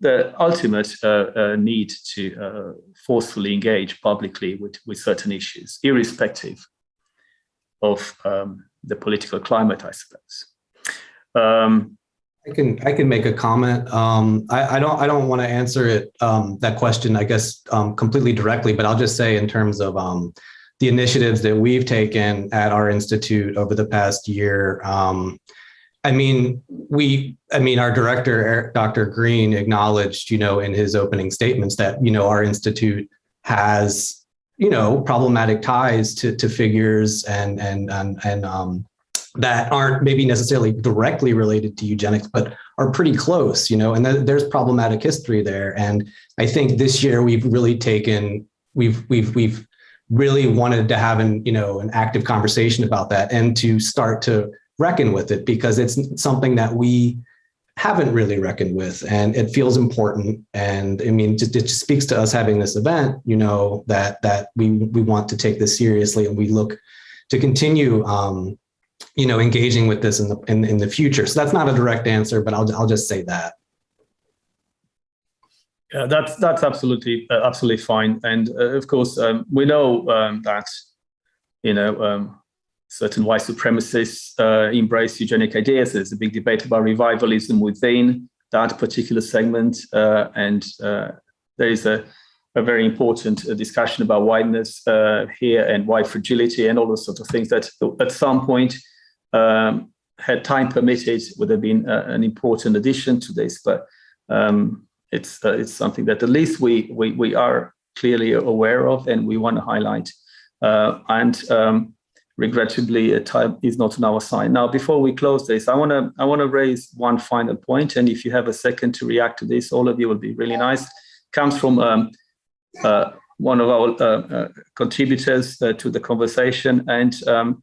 the ultimate uh, uh, need to uh, forcefully engage publicly with, with certain issues, irrespective of um, the political climate, I suppose. Um, I can I can make a comment. Um, I, I, don't I don't want to answer it um, that question I guess um, completely directly, but I'll just say in terms of um, the initiatives that we've taken at our institute over the past year. Um, I mean, we, I mean, our director, Dr. Green acknowledged, you know, in his opening statements that, you know, our institute has, you know, problematic ties to, to figures and, and, and, and um, that aren't maybe necessarily directly related to eugenics, but are pretty close, you know, and th there's problematic history there. And I think this year we've really taken, we've, we've, we've really wanted to have an, you know, an active conversation about that and to start to reckon with it because it's something that we haven't really reckoned with and it feels important. And I mean, just, it just speaks to us having this event, you know, that, that we, we want to take this seriously and we look to continue, um, you know, engaging with this in the, in, in the future. So that's not a direct answer, but I'll, I'll just say that. Yeah, that's that's absolutely uh, absolutely fine, and uh, of course um, we know um, that you know um, certain white supremacists uh, embrace eugenic ideas. There's a big debate about revivalism within that particular segment, uh, and uh, there is a a very important uh, discussion about whiteness uh, here and white fragility and all those sorts of things that at some point, um, had time permitted, would have been uh, an important addition to this. But um, it's uh, it's something that at least we we we are clearly aware of and we want to highlight. Uh, and um, regrettably, time is not on our side. Now, before we close this, I want to I want to raise one final point, and if you have a second to react to this, all of you will be really nice. Comes from um, uh, one of our uh, uh, contributors uh, to the conversation, and um,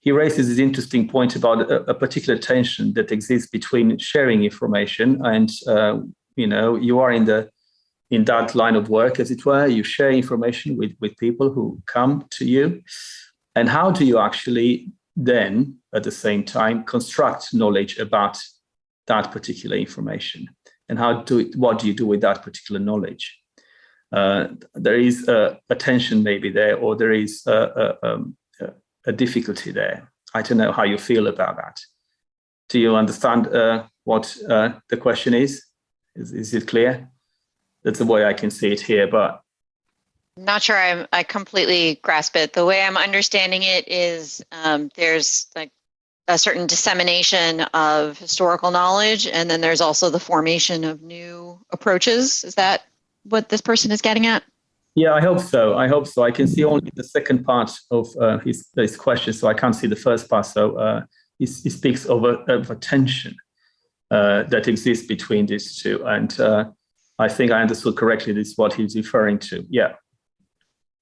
he raises this interesting point about a, a, particular tension that exists between sharing information and uh, you know you are in the in that line of work as it were you share information with with people who come to you and how do you actually then at the same time construct knowledge about that particular information and how do it, what do you do with that particular knowledge uh, there is a, a, tension maybe there or there is a, a, um, a difficulty there. I don't know how you feel about that. Do you understand uh, what uh, the question is? Is? Is it clear? That's the way I can see it here, but not sure I'm, I completely grasp it. The way I'm understanding it is um, there's like a certain dissemination of historical knowledge, and then there's also the formation of new approaches. Is that what this person is getting at? Yeah, I hope so. I hope so. I can see only the second part of uh, his, his question, so I can't see the first part. So uh, he, he, speaks of a, of a tension that exists between these two. And uh, I think I understood correctly this is what he's referring to. Yeah.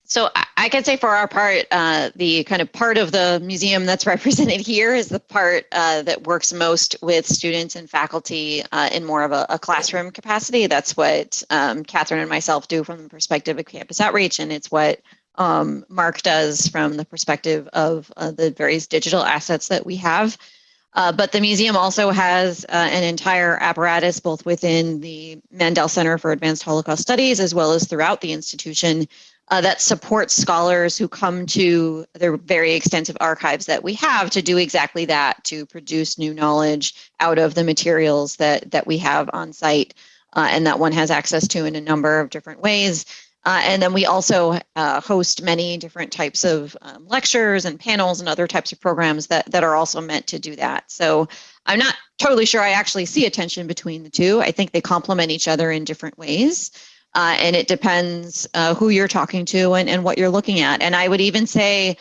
So I can say for our part, uh, the kind of part of the museum that's represented here is the part uh, that works most with students and faculty uh, in more of a, a, classroom capacity. That's what um, Catherine and myself do from the perspective of campus outreach, and it's what um, Mark does from the perspective of uh, the various digital assets that we have. Uh, but the museum also has uh, an entire apparatus both within the Mandel Center for Advanced Holocaust Studies as well as throughout the institution uh, that supports scholars who come to the very extensive archives that we have to do exactly that, to produce new knowledge out of the materials that, that we have on site uh, and that one has access to in a number of different ways. Uh, and then we also uh, host many different types of um, lectures and panels and other types of programs that, that are also meant to do that. So I'm not totally sure I actually see a tension between the two. I think they complement each other in different ways. Uh, and it depends uh, who you're talking to and, and what you're looking at. And I would even say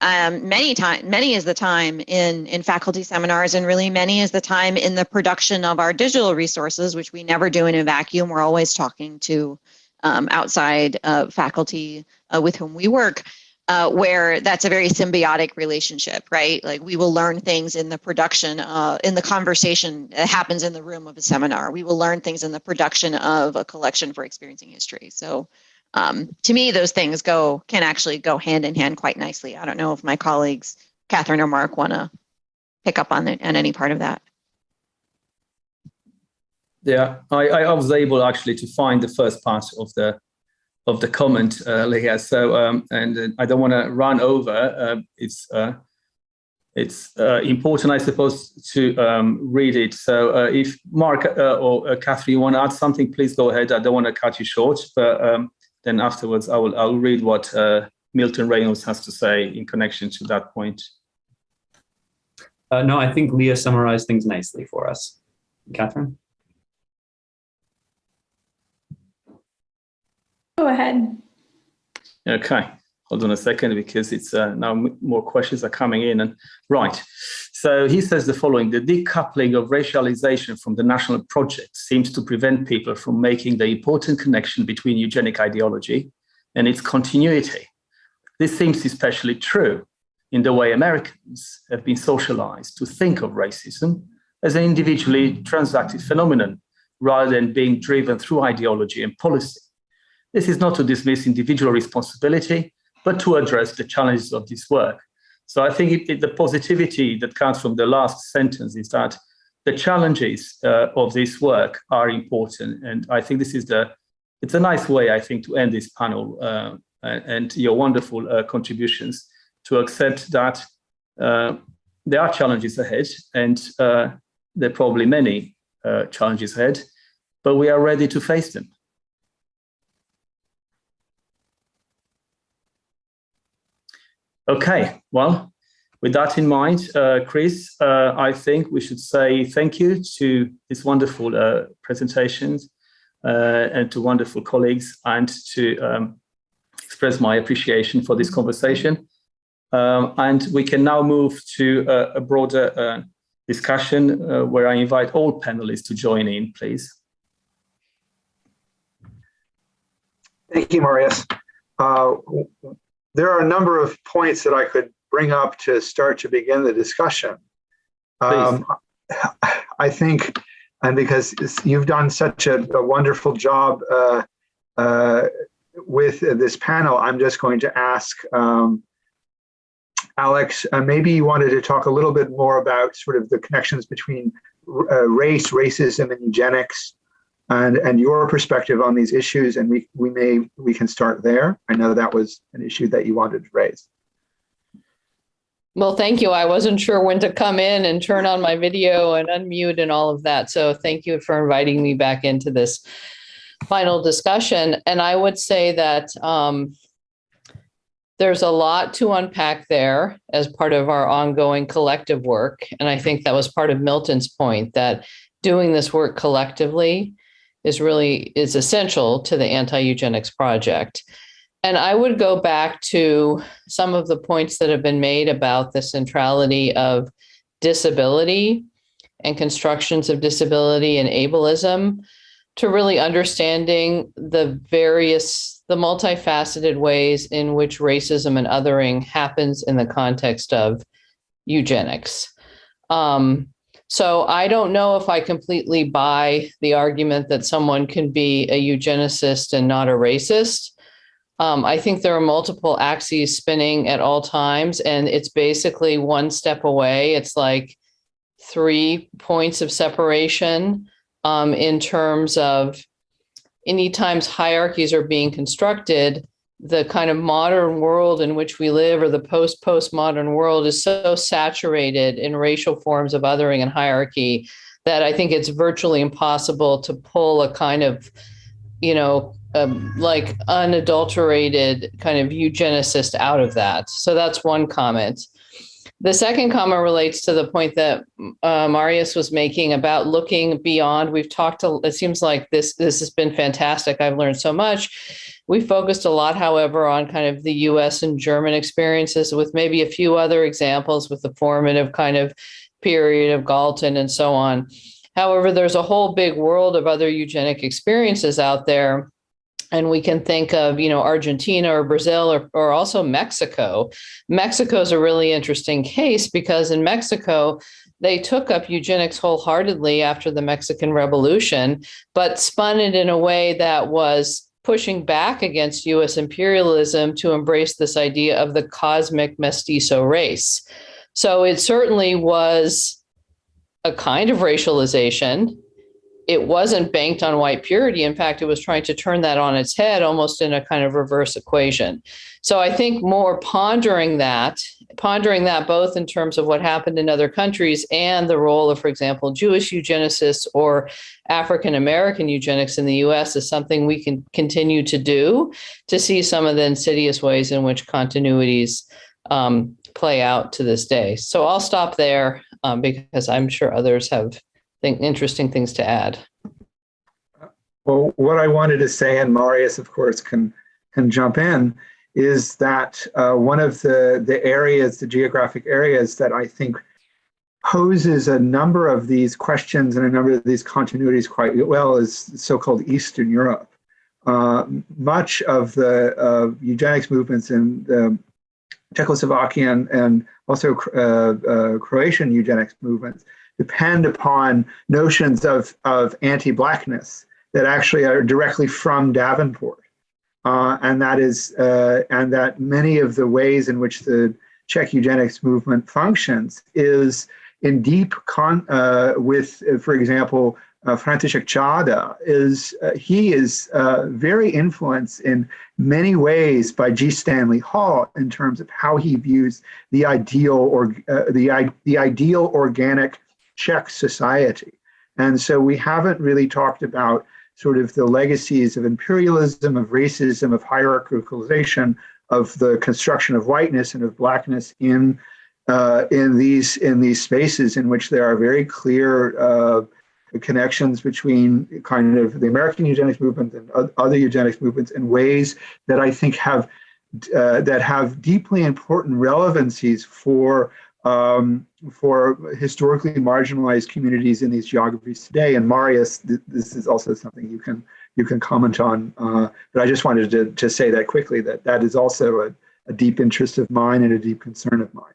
um, many time, many is the time in, in faculty seminars and really many is the time in the production of our digital resources, which we never do in a vacuum. We're always talking to um, outside uh, faculty uh, with whom we work uh, where that's a very symbiotic relationship, right? Like we will learn things in the production, uh, in the conversation that happens in the room of a seminar. We will learn things in the production of a collection for experiencing history. So um, to me, those things go can actually go hand in hand quite nicely. I don't know if my colleagues, Catherine or Mark, want to pick up on, the, on any part of that. Yeah, I, I was able actually to find the first part of the of the comment, uh, Leah. So, um, and uh, I don't want to run over. Uh, it's uh, it's uh, important, I suppose, to um, read it. So, uh, if Mark or Catherine, you want to add something, please go ahead. I don't want to cut you short, but um, then afterwards, I will I'll read what Milton Reynolds has to say in connection to that point. no, I think Leah summarized things nicely for us. Catherine. Go ahead. Okay, hold on a second because it's uh, now more questions are coming in. And right, so he says the following: the decoupling of racialization from the national project seems to prevent people from making the important connection between eugenic ideology and its continuity. This seems especially true in the way Americans have been socialized to think of racism as an individually transacted phenomenon rather than being driven through ideology and policy. This is not to dismiss individual responsibility, but to address the challenges of this work. So I think it, it, the positivity that comes from the last sentence is that the challenges uh, of this work are important. And I think this is the, it's a nice way, I think, to end this panel uh, and your wonderful uh, contributions to accept that uh, there are challenges ahead and uh, there are probably many uh, challenges ahead, but we are ready to face them. Okay, well, with that in mind, uh, Chris, uh, I think we should say thank you to these wonderful uh, presentations uh, and to wonderful colleagues and to um, express my appreciation for this conversation. Um, and we can now move to a, a broader uh, discussion uh, where I invite all panelists to join in, please. Thank you, Marius. There are a number of points that I could bring up to start to begin the discussion. Um, I think, and because you've done such a, a wonderful job uh, uh, with this panel, I'm just going to ask um, Alex, uh, maybe you wanted to talk a little bit more about sort of the connections between uh, race, racism, and eugenics, and and your perspective on these issues. And we we may we can start there. I know that was an issue that you wanted to raise. Well, thank you. I wasn't sure when to come in and turn on my video and unmute and all of that. So thank you for inviting me back into this final discussion. And I would say that um, there's a lot to unpack there as part of our ongoing collective work. And I think that was part of Milton's point that doing this work collectively is really is essential to the anti-eugenics project. And I would go back to some of the points that have been made about the centrality of disability and constructions of disability and ableism to really understanding the various, the multifaceted ways in which racism and othering happens in the context of eugenics. Um, so I don't know if I completely buy the argument that someone can be a eugenicist and not a racist. Um, I think there are multiple axes spinning at all times, and it's basically one step away. It's like three points of separation um, in terms of any times hierarchies are being constructed, the kind of modern world in which we live or the post postmodern world is so saturated in racial forms of othering and hierarchy that I think it's virtually impossible to pull a kind of, you know, um, like unadulterated kind of eugenicist out of that. So that's one comment. The second comment relates to the point that uh, Marius was making about looking beyond. We've talked, to, it seems like this, this has been fantastic. I've learned so much. We focused a lot, however, on kind of the US and German experiences with maybe a few other examples with the formative kind of period of Galton and so on. However, there's a whole big world of other eugenic experiences out there and we can think of you know argentina or brazil or, or also mexico mexico is a really interesting case because in mexico they took up eugenics wholeheartedly after the mexican revolution but spun it in a way that was pushing back against us imperialism to embrace this idea of the cosmic mestizo race so it certainly was a kind of racialization it wasn't banked on white purity. In fact, it was trying to turn that on its head almost in a kind of reverse equation. So I think more pondering that, pondering that both in terms of what happened in other countries and the role of, for example, Jewish eugenicists or African American eugenics in the US is something we can continue to do to see some of the insidious ways in which continuities um, play out to this day. So I'll stop there um, because I'm sure others have think interesting things to add. Well, what I wanted to say, and Marius, of course, can can jump in, is that uh, one of the the areas, the geographic areas that I think poses a number of these questions and a number of these continuities quite well is so-called Eastern Europe. Uh, much of the uh, eugenics movements in the Czechoslovakian and also uh, uh, Croatian eugenics movements depend upon notions of, of anti-blackness that actually are directly from Davenport. Uh, and that is, uh, and that many of the ways in which the Czech eugenics movement functions is in deep con uh, with, for example, uh, František Čáda is uh, he is uh, very influenced in many ways by G. Stanley Hall in terms of how he views the ideal or uh, the the ideal organic Czech society. And so we haven't really talked about sort of the legacies of imperialism, of racism, of hierarchicalization, of the construction of whiteness and of blackness in uh, in these in these spaces in which there are very clear uh, connections between kind of the American eugenics movement and other eugenics movements in ways that I think have uh, that have deeply important relevancies for um, for historically marginalized communities in these geographies today. And Marius, th this is also something you can you can comment on. Uh, but I just wanted to, to say that quickly that that is also a, a deep interest of mine and a deep concern of mine.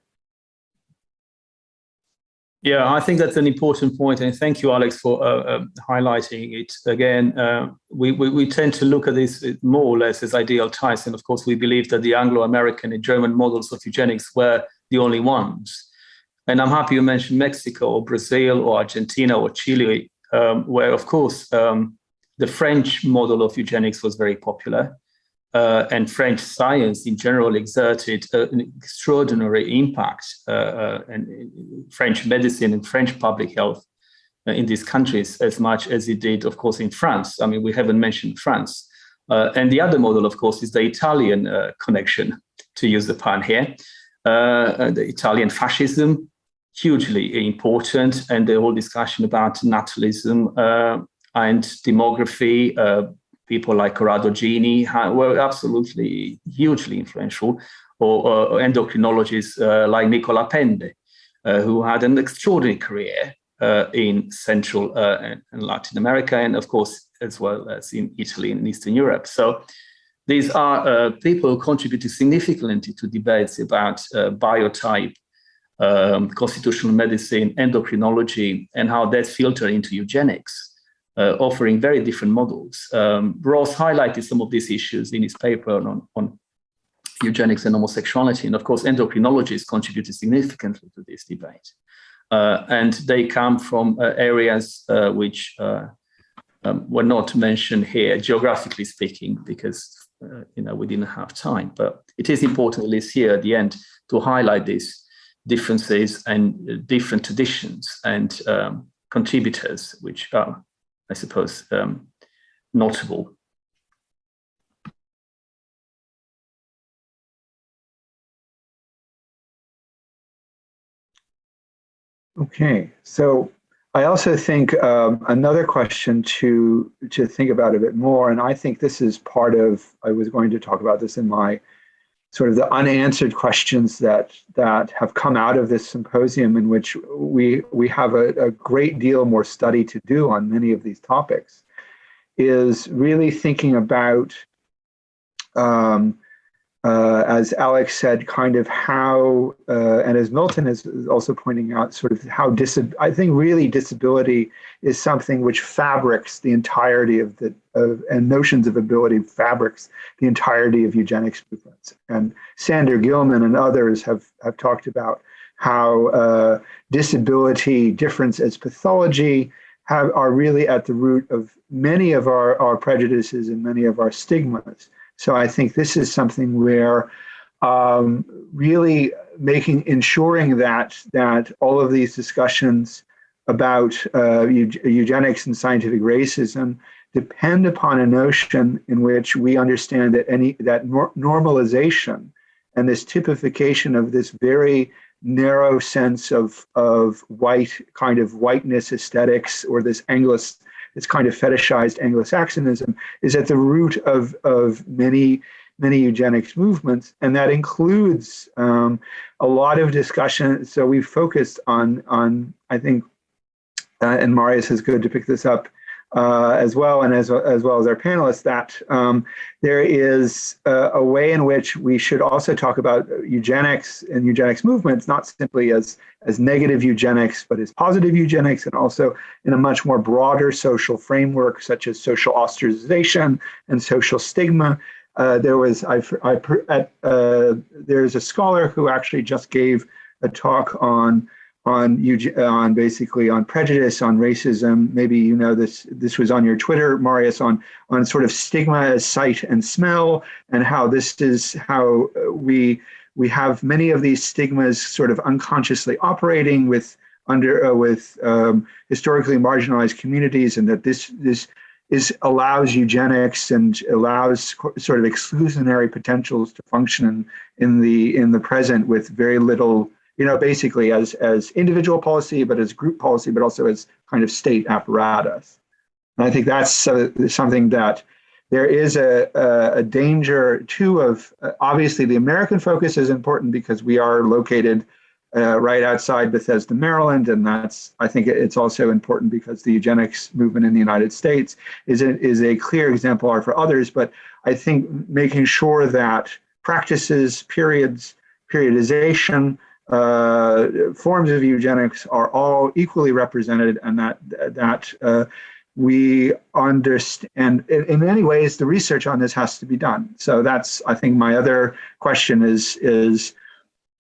Yeah, I think that's an important point, and thank you, Alex, for uh, uh, highlighting it. Again, uh, we, we, we tend to look at this more or less as ideal types, and of course, we believe that the Anglo-American and German models of eugenics were the only ones. And I'm happy you mentioned Mexico or Brazil or Argentina or Chile, um, where, of course, um, the French model of eugenics was very popular uh, and French science in general exerted uh, an extraordinary impact uh, uh and French medicine and French public health uh, in these countries as much as it did, of course, in France. I mean, we haven't mentioned France. Uh, and the other model, of course, is the Italian connection, to use the pun here. the Italian fascism, hugely important, and the whole discussion about natalism and demography, people like Corrado Gini were absolutely hugely influential, or, or endocrinologists uh, like Nicola Pende, uh, who had an extraordinary career uh, in Central uh, and, and, Latin America, and of course, as well as in Italy and Eastern Europe. So these are uh, people who contributed significantly to debates about uh, biotype, um, constitutional medicine, endocrinology, and how that filtered into eugenics uh, offering very different models. Um, Ross highlighted some of these issues in his paper on, on eugenics and homosexuality. And of course, endocrinologists contributed significantly to this debate. Uh, and they come from uh, areas uh, which uh, um, were not mentioned here, geographically speaking, because uh, you know we didn't have time. But it is important, at least here at the end, to highlight these differences and different traditions and um, contributors, which are I suppose, um, notable. Okay, so I also think um, another question to to think about a bit more, and I think this is part of, I was going to talk about this in my sort of the unanswered questions that that have come out of this symposium in which we we have a, a great deal more study to do on many of these topics is really thinking about um, uh, as Alex said, kind of how, uh, and as Milton is also pointing out, sort of how I think really disability is something which fabrics the entirety of the, of, and notions of ability fabrics the entirety of eugenics movements. And Sander Gilman and others have, have talked about how uh, disability, difference as pathology, have, are really at the root of many of our, our prejudices and many of our stigmas. So I think this is something where um, really making ensuring that that all of these discussions about uh, eugenics and scientific racism depend upon a notion in which we understand that any that nor normalization and this typification of this very narrow sense of of white kind of whiteness aesthetics or this Anglo this kind of fetishized Anglo-Saxonism is at the root of, of many, many eugenics movements. And that includes um, a lot of discussion. So we've focused on, on I think, uh, and Marius is good to pick this up, uh, as well, and as, as well as our panelists, that um, there is a, a, way in which we should also talk about eugenics and eugenics movements, not simply as, as negative eugenics, but as positive eugenics, and also in a much more broader social framework, such as social ostracization and social stigma. Uh, there was, I, I, uh, there's a scholar who actually just gave a talk on on you on basically on prejudice, on racism. Maybe you know this. This was on your Twitter, Marius, on on sort of stigma as sight and smell, and how this is how we we have many of these stigmas sort of unconsciously operating with under uh, with um, historically marginalized communities, and that this this is allows eugenics and allows sort of exclusionary potentials to function in the in the present with very little, you know, basically as as individual policy, but as group policy, but also as kind of state apparatus. And I think that's uh, something that there is a, a, a danger too of uh, obviously the American focus is important because we are located uh, right outside Bethesda, Maryland, and that's I think it's also important because the eugenics movement in the United States is a, is a clear exemplar for others. But I think making sure that practices, periods, periodization, forms of eugenics are all equally represented, and that that uh, we understand. In, in many ways, the research on this has to be done. So that's I think my other question is is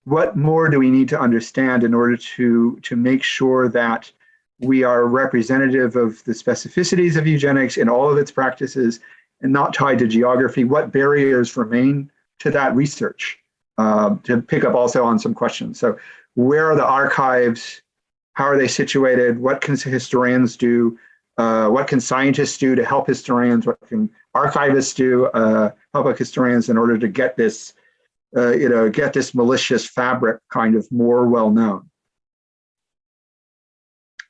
what more do we need to understand in order to, to make sure that we are representative of the specificities of eugenics in all of its practices and not tied to geography? What barriers remain to that research? Uh, to pick up also on some questions. So where are the archives? How are they situated? What can historians do? Uh, what can scientists do to help historians? What can archivists do, uh, public historians, in order to get this uh, you know, get this malicious fabric kind of more well known.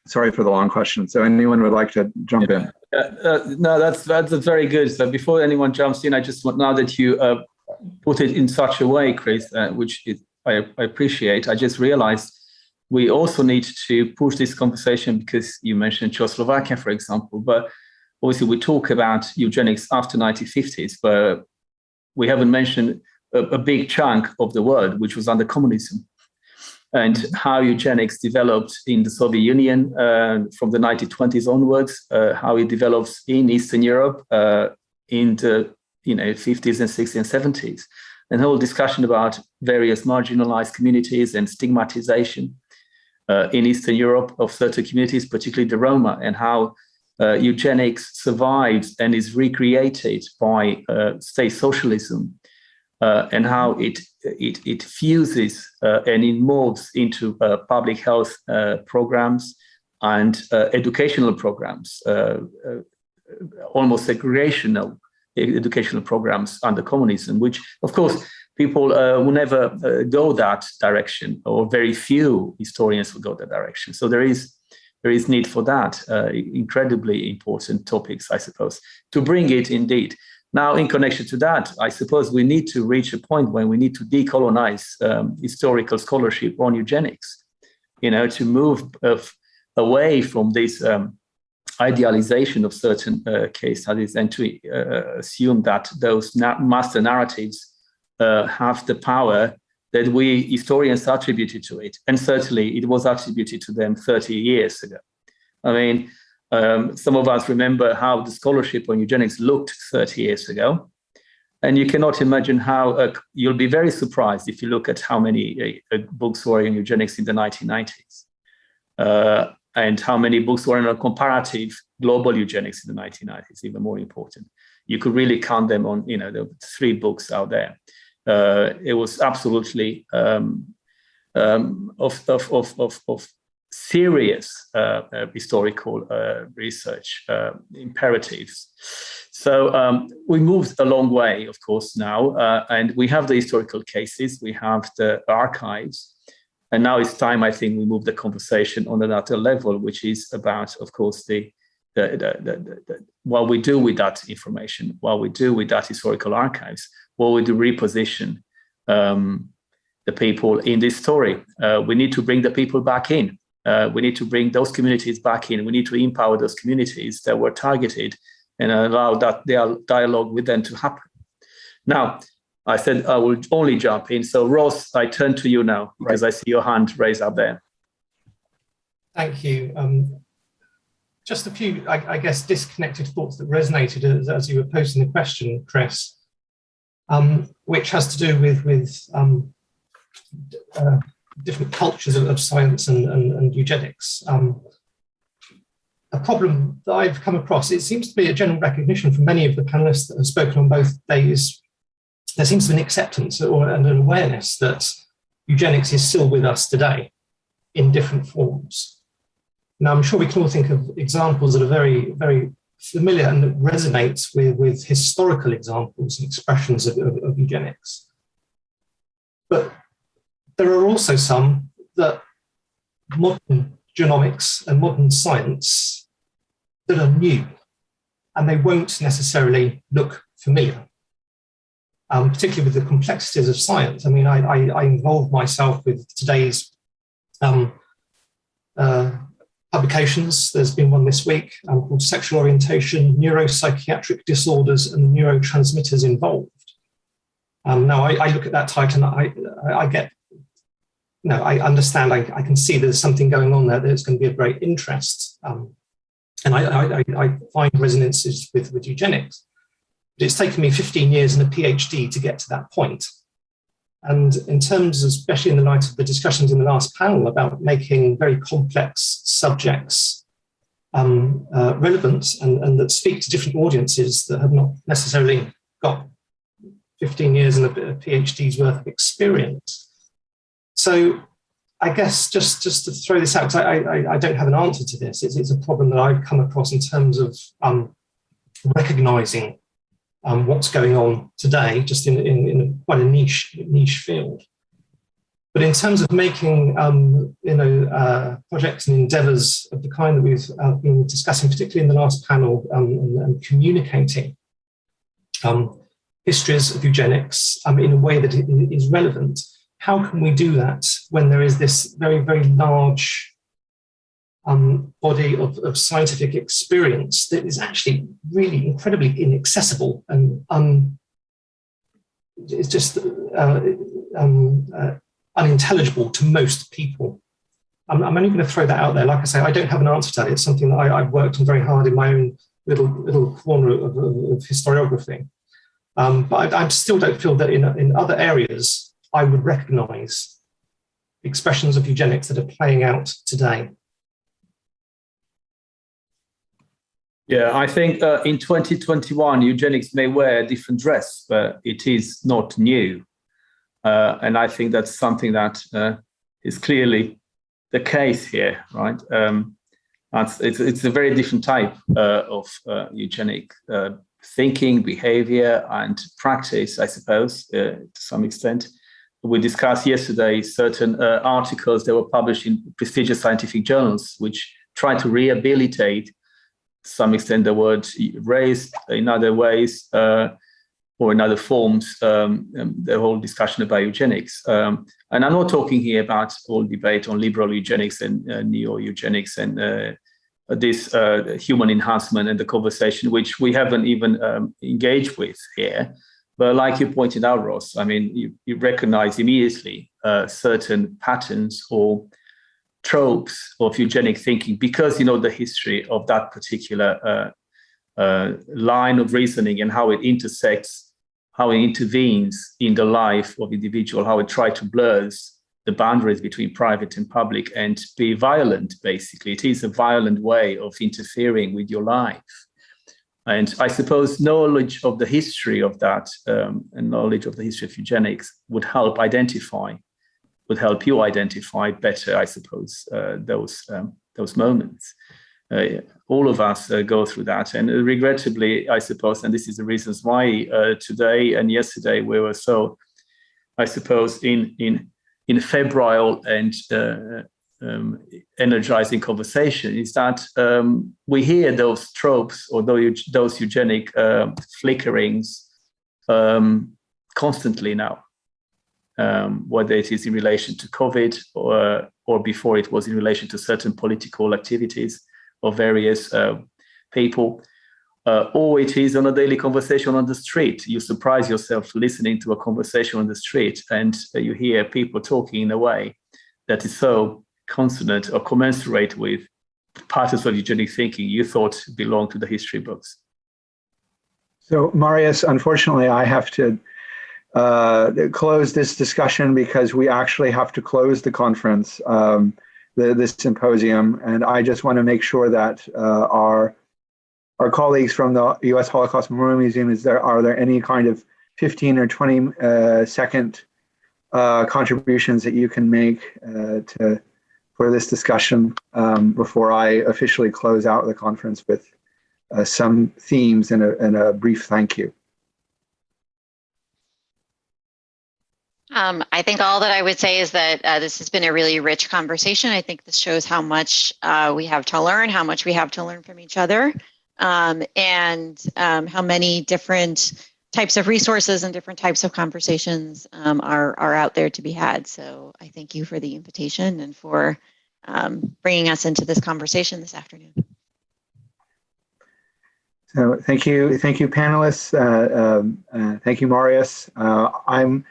Sorry for the long question. So anyone would like to jump yeah. in? Uh, uh, no, that's that's very good. So before anyone jumps in, I just want now that you uh, put it in such a way, Chris, uh, which it, I, I appreciate. I just realized we also need to push this conversation because you mentioned Czechoslovakia, for example, but obviously we talk about eugenics after 1950s, but we haven't mentioned a, a big chunk of the world, which was under communism and how eugenics developed in the Soviet Union uh, from the 1920s onwards, uh, how it develops in Eastern Europe uh, in the you know 50s and 60s and 70s, and whole discussion about various marginalized communities and stigmatization uh, in Eastern Europe of certain communities, particularly the Roma, and how uh, eugenics survives and is recreated by uh, state socialism uh, and how it it, it fuses uh, and it moves into uh, public health programs and educational programs, almost segregational educational programs under communism, which of course people will never go that direction, or very few historians will go that direction. So there is there is need for that incredibly important topics, I suppose, to bring it indeed now, in connection to that, I suppose we need to reach a point when we need to decolonize um, historical scholarship on eugenics, you know, to move of, away from this um, idealization of certain uh, case studies and to uh, assume that those na master narratives uh, have the power that we historians attributed to it. And certainly it was attributed to them 30 years ago. I mean, um, some of us remember how the scholarship on eugenics looked 30 years ago. And you cannot imagine how, uh, you'll be very surprised if you look at how many uh, uh books were on eugenics in the 1990s. And how many books were on comparative global eugenics in the 1990s, even more important. You could really count them on, you know, the three books out there. Uh, it was absolutely um, um, of, of, of, of, of serious uh, uh, historical uh, research uh, imperatives. So um, we moved a long way, of course, now, uh, and we have the historical cases, we have the archives, and now it's time, I think, we move the conversation on another level, which is about, of course, the, the, the, the, the what we do with that information, what we do with that historical archives, what we do reposition um, the people in this story. Uh, we need to bring the people back in uh, we need to bring those communities back in. We need to empower those communities that were targeted and allow that dialogue with them to happen. Now, I said I will only jump in. So Ross, I turn to you now because right. I see your hand raised up there. Thank you. Um, just a few, I, I, guess, disconnected thoughts that resonated as, as, you were posing the question, Chris, um, which has to do with, with um, uh, different cultures of, of science and, and, and eugenics. Um, a problem that I've come across, it seems to be a general recognition from many of the panelists that have spoken on both days. There seems to be an acceptance or and an awareness that eugenics is still with us today in different forms. Now, I'm sure we can all think of examples that are very, very familiar and that resonates with, with historical examples and expressions of, of, of eugenics. But there are also some that modern genomics and modern science that are new and they won't necessarily look familiar, um, particularly with the complexities of science. I mean, I, I, I involve myself with today's um, uh, publications. There's been one this week um, called Sexual Orientation, Neuropsychiatric Disorders and the Neurotransmitters Involved. Um, now, I, I, look at that title and I, I get, no, I understand, I, can see there's something going on there that's going to be of great interest. Um, and I, I, find resonances with, with eugenics. But it's taken me 15 years and a PhD to get to that point. And in terms, of, especially in the light of the discussions in the last panel about making very complex subjects um, uh, relevant and, and that speak to different audiences that have not necessarily got 15 years and a, PhD's worth of experience. So I guess just, just to throw this out, because I, I, I, don't have an answer to this, it's, it's, a problem that I've come across in terms of um, recognizing um, what's going on today, just in, in, in quite a niche, niche field. But in terms of making um, you know, uh, projects and endeavors of the kind that we've uh, been discussing, particularly in the last panel, um, and, and, communicating um, histories of eugenics um, in a way that is relevant, how can we do that when there is this very, very large um, body of, of, scientific experience that is actually really incredibly inaccessible and um, it's just uh, um, uh, unintelligible to most people. I'm, I'm only going to throw that out there. Like I say, I don't have an answer to that. It's something that I, have worked on very hard in my own little little corner of, of, historiography. Um, but I, I, still don't feel that in, in other areas I would recognize expressions of eugenics that are playing out today. Yeah, I think uh, in 2021, eugenics may wear a different dress, but it is not new. Uh, and I think that's something that uh, is clearly the case here, right? Um, it's, it's a very different type uh, of uh, eugenic uh, thinking, behavior, and practice, I suppose, to some extent. We discussed yesterday certain articles that were published in prestigious scientific journals, which try to rehabilitate some extent the word raised in other ways uh, or in other forms, um, um, the whole discussion about eugenics. Um, and I'm not talking here about all debate on liberal eugenics and uh, neo-eugenics and uh, this uh, human enhancement and the conversation, which we haven't even um, engaged with here. But like you pointed out, Ross, I mean, you, you recognize immediately uh, certain patterns or tropes of eugenic thinking because you know the history of that particular uh, uh, line of reasoning and how it intersects, how it intervenes in the life of individual, how it tries to blurs the boundaries between private and public and be violent, basically. It is a violent way of interfering with your life. And I suppose knowledge of the history of that um, and knowledge of the history of eugenics would help identify would help you identify better, I suppose, uh, those um, those moments. Uh, all of us uh, go through that, and regrettably, I suppose, and this is the reasons why uh, today and yesterday we were so, I suppose, in in in febrile and uh, um, energizing conversation is that um, we hear those tropes or those eugenic uh, flickerings um, constantly now um, whether it is in relation to COVID or, or before it was in relation to certain political activities of various uh, people, uh, or it is on a daily conversation on the street. You surprise yourself listening to a conversation on the street and uh, you hear people talking in a way that is so consonant or commensurate with patterns of eugenic thinking you thought belonged to the history books. So Marius, unfortunately, I have to uh, close this discussion because we actually have to close the conference, um, the, this symposium. And I just want to make sure that uh, our our colleagues from the U.S. Holocaust Memorial Museum, is there are there any kind of 15 or 20 uh, second uh, contributions that you can make uh, to for this discussion um, before I officially close out the conference with uh, some themes and a, and a brief thank you. Um, I think all that I would say is that uh, this has been a really rich conversation. I think this shows how much uh, we have to learn, how much we have to learn from each other, um, and um, how many different types of resources and different types of conversations um, are, are out there to be had. So I thank you for the invitation and for um, bringing us into this conversation this afternoon. So thank you, thank you, panelists. Uh, um, uh, thank you, Marius. Uh, I'm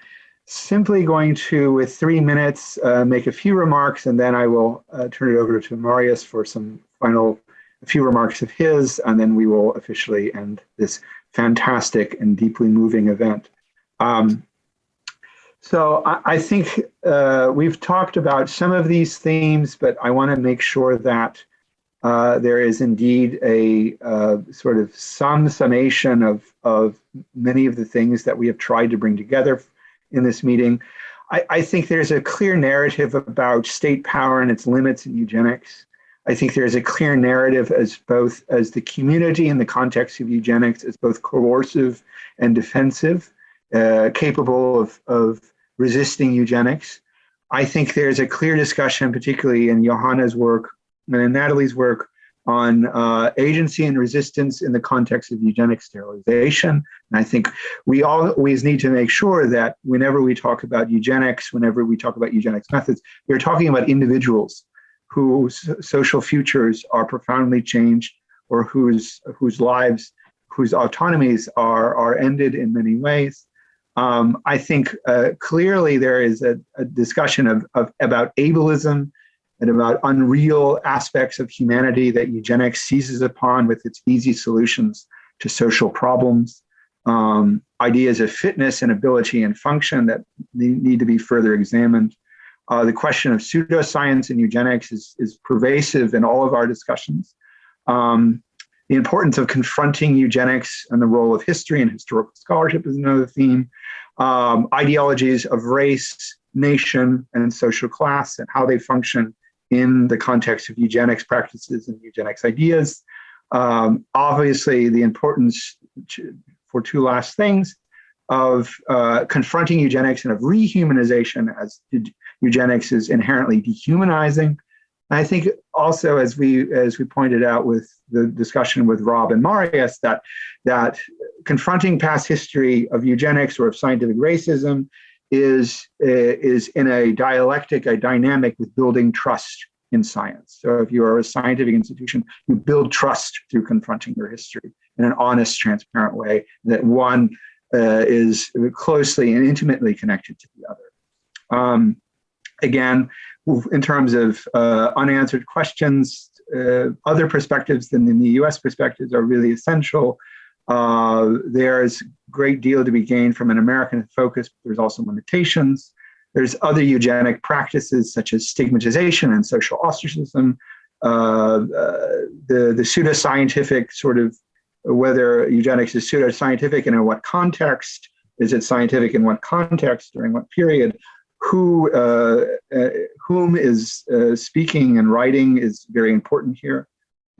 simply going to, with three minutes, uh, make a few remarks, and then I will uh, turn it over to Marius for some final, a few remarks of his, and then we will officially end this fantastic and deeply moving event. Um, so I, I think uh, we've talked about some of these themes, but I want to make sure that uh, there is indeed a uh, sort of some summation of, of many of the things that we have tried to bring together in this meeting. I, I, think there's a clear narrative about state power and its limits in eugenics. I think there's a clear narrative as both as the community in the context of eugenics as both coercive and defensive, uh, capable of, of resisting eugenics. I think there's a clear discussion, particularly in Johanna's work and in Natalie's work on uh, agency and resistance in the context of eugenic sterilization. And I think we always need to make sure that whenever we talk about eugenics, whenever we talk about eugenics methods, we're talking about individuals whose social futures are profoundly changed or whose, whose lives, whose autonomies are, are ended in many ways. Um, I think uh, clearly there is a, a discussion of, of, about ableism and about unreal aspects of humanity that eugenics seizes upon with its easy solutions to social problems. Um, ideas of fitness and ability and function that need to be further examined. Uh, the question of pseudoscience and eugenics is, is pervasive in all of our discussions. Um, the importance of confronting eugenics and the role of history and historical scholarship is another theme. Um, ideologies of race, nation, and social class and how they function in the context of eugenics practices and eugenics ideas. Um, obviously, the importance for two last things of uh, confronting eugenics and of rehumanization as eugenics is inherently dehumanizing. I think also, as we as we pointed out with the discussion with Rob and Marius, that that confronting past history of eugenics or of scientific racism is, uh, is in a dialectic, a dynamic with building trust in science. So if you are a scientific institution, you build trust through confronting your history in an honest, transparent way that one uh, is closely and intimately connected to the other. Um, again, in terms of uh, unanswered questions, uh, other perspectives than the US perspectives are really essential. Uh, there's a great deal to be gained from an American focus, but there's also limitations. There's other eugenic practices such as stigmatization and social ostracism, uh, uh, the, the pseudoscientific sort of whether eugenics is pseudoscientific and in what context, is it scientific in what context, during what period, who, uh, uh, whom is uh, speaking and writing is very important here.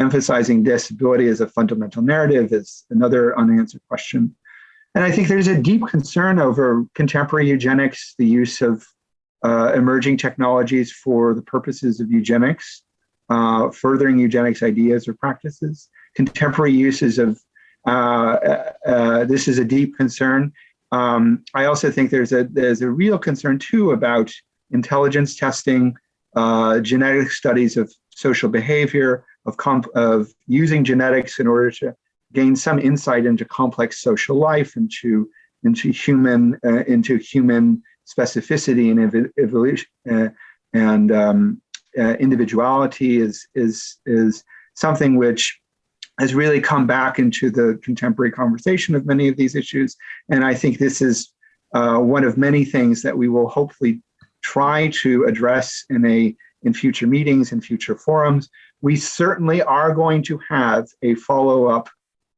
Emphasizing disability as a fundamental narrative is another unanswered question. And I think there's a deep concern over contemporary eugenics, the use of uh, emerging technologies for the purposes of eugenics, uh, furthering eugenics ideas or practices, contemporary uses of, uh, uh, uh this is a deep concern. Um, I also think there's a, there's a real concern too about intelligence testing, uh, genetic studies of social behavior, of, of using genetics in order to gain some insight into complex social life, into into human uh, into human specificity and evolution uh, and um, uh, individuality is is is something which has really come back into the contemporary conversation of many of these issues. And I think this is uh, one of many things that we will hopefully try to address in a in future meetings and future forums. We certainly are going to have a follow-up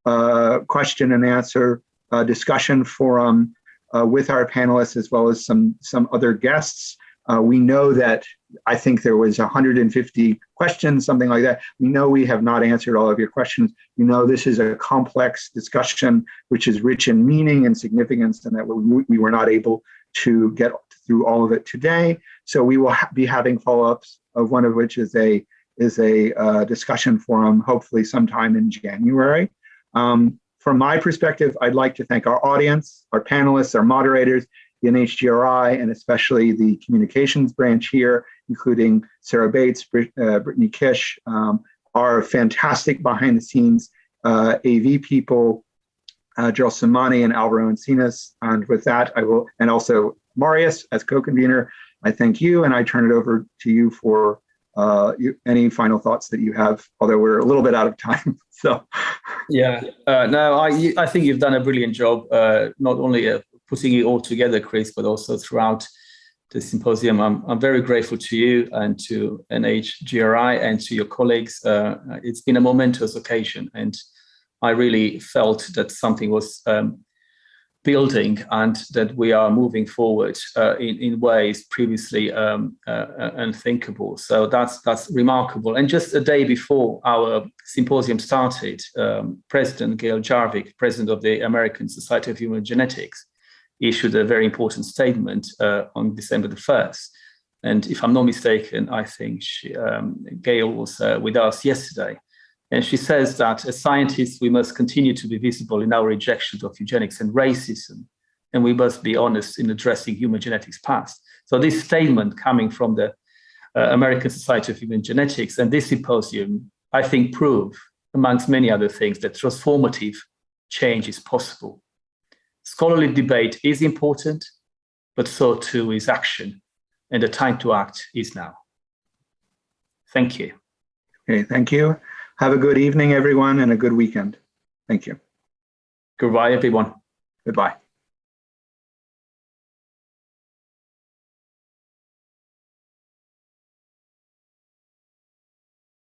uh, question and answer uh, discussion forum uh, with our panelists as well as some, some other guests Uh, we know that I think there was 150 questions, something like that. We know we have not answered all of your questions. You know this is a complex discussion, which is rich in meaning and significance, and that we, we were not able to get through all of it today. So we will ha be having follow-ups, of one of which is a is a uh, discussion forum, hopefully sometime in January. Um, from my perspective, I'd like to thank our audience, our panelists, our moderators, the NHGRI, and especially the communications branch here, including Sarah Bates, Brit uh, Brittany Kish, um, our fantastic behind the scenes uh, AV people, uh, Gerald Simani and Alvaro Encinas. And with that, I will, and also Marius as co-convener, I thank you and I turn it over to you for uh, you, any final thoughts that you have, although we're a little bit out of time. So, yeah, uh, no, I I think you've done a brilliant job, uh, not only uh, putting it all together, Chris, but also throughout the symposium. I'm I'm very grateful to you and to NHGRI and to your colleagues. Uh, it's been a momentous occasion, and I really felt that something was um, building and that we are moving forward uh, in, in ways previously um, uh, unthinkable. So that's that's remarkable. And just a day before our symposium started, um, President Gail Jarvik, President of the American Society of Human Genetics, issued a very important statement uh, on December the 1st. And if I'm not mistaken, I think she, um, Gail was uh, with us yesterday. And she says that as scientists, we must continue to be visible in our rejection of eugenics and racism, and we must be honest in addressing human genetics past. So this statement coming from the uh, American Society of Human Genetics and this symposium, I think prove, amongst many other things, that transformative change is possible. Scholarly debate is important, but so too is action, and the time to act is now. Thank you. Okay, thank you. Have a good evening, everyone, and a good weekend. Thank you. Goodbye, everyone. Goodbye.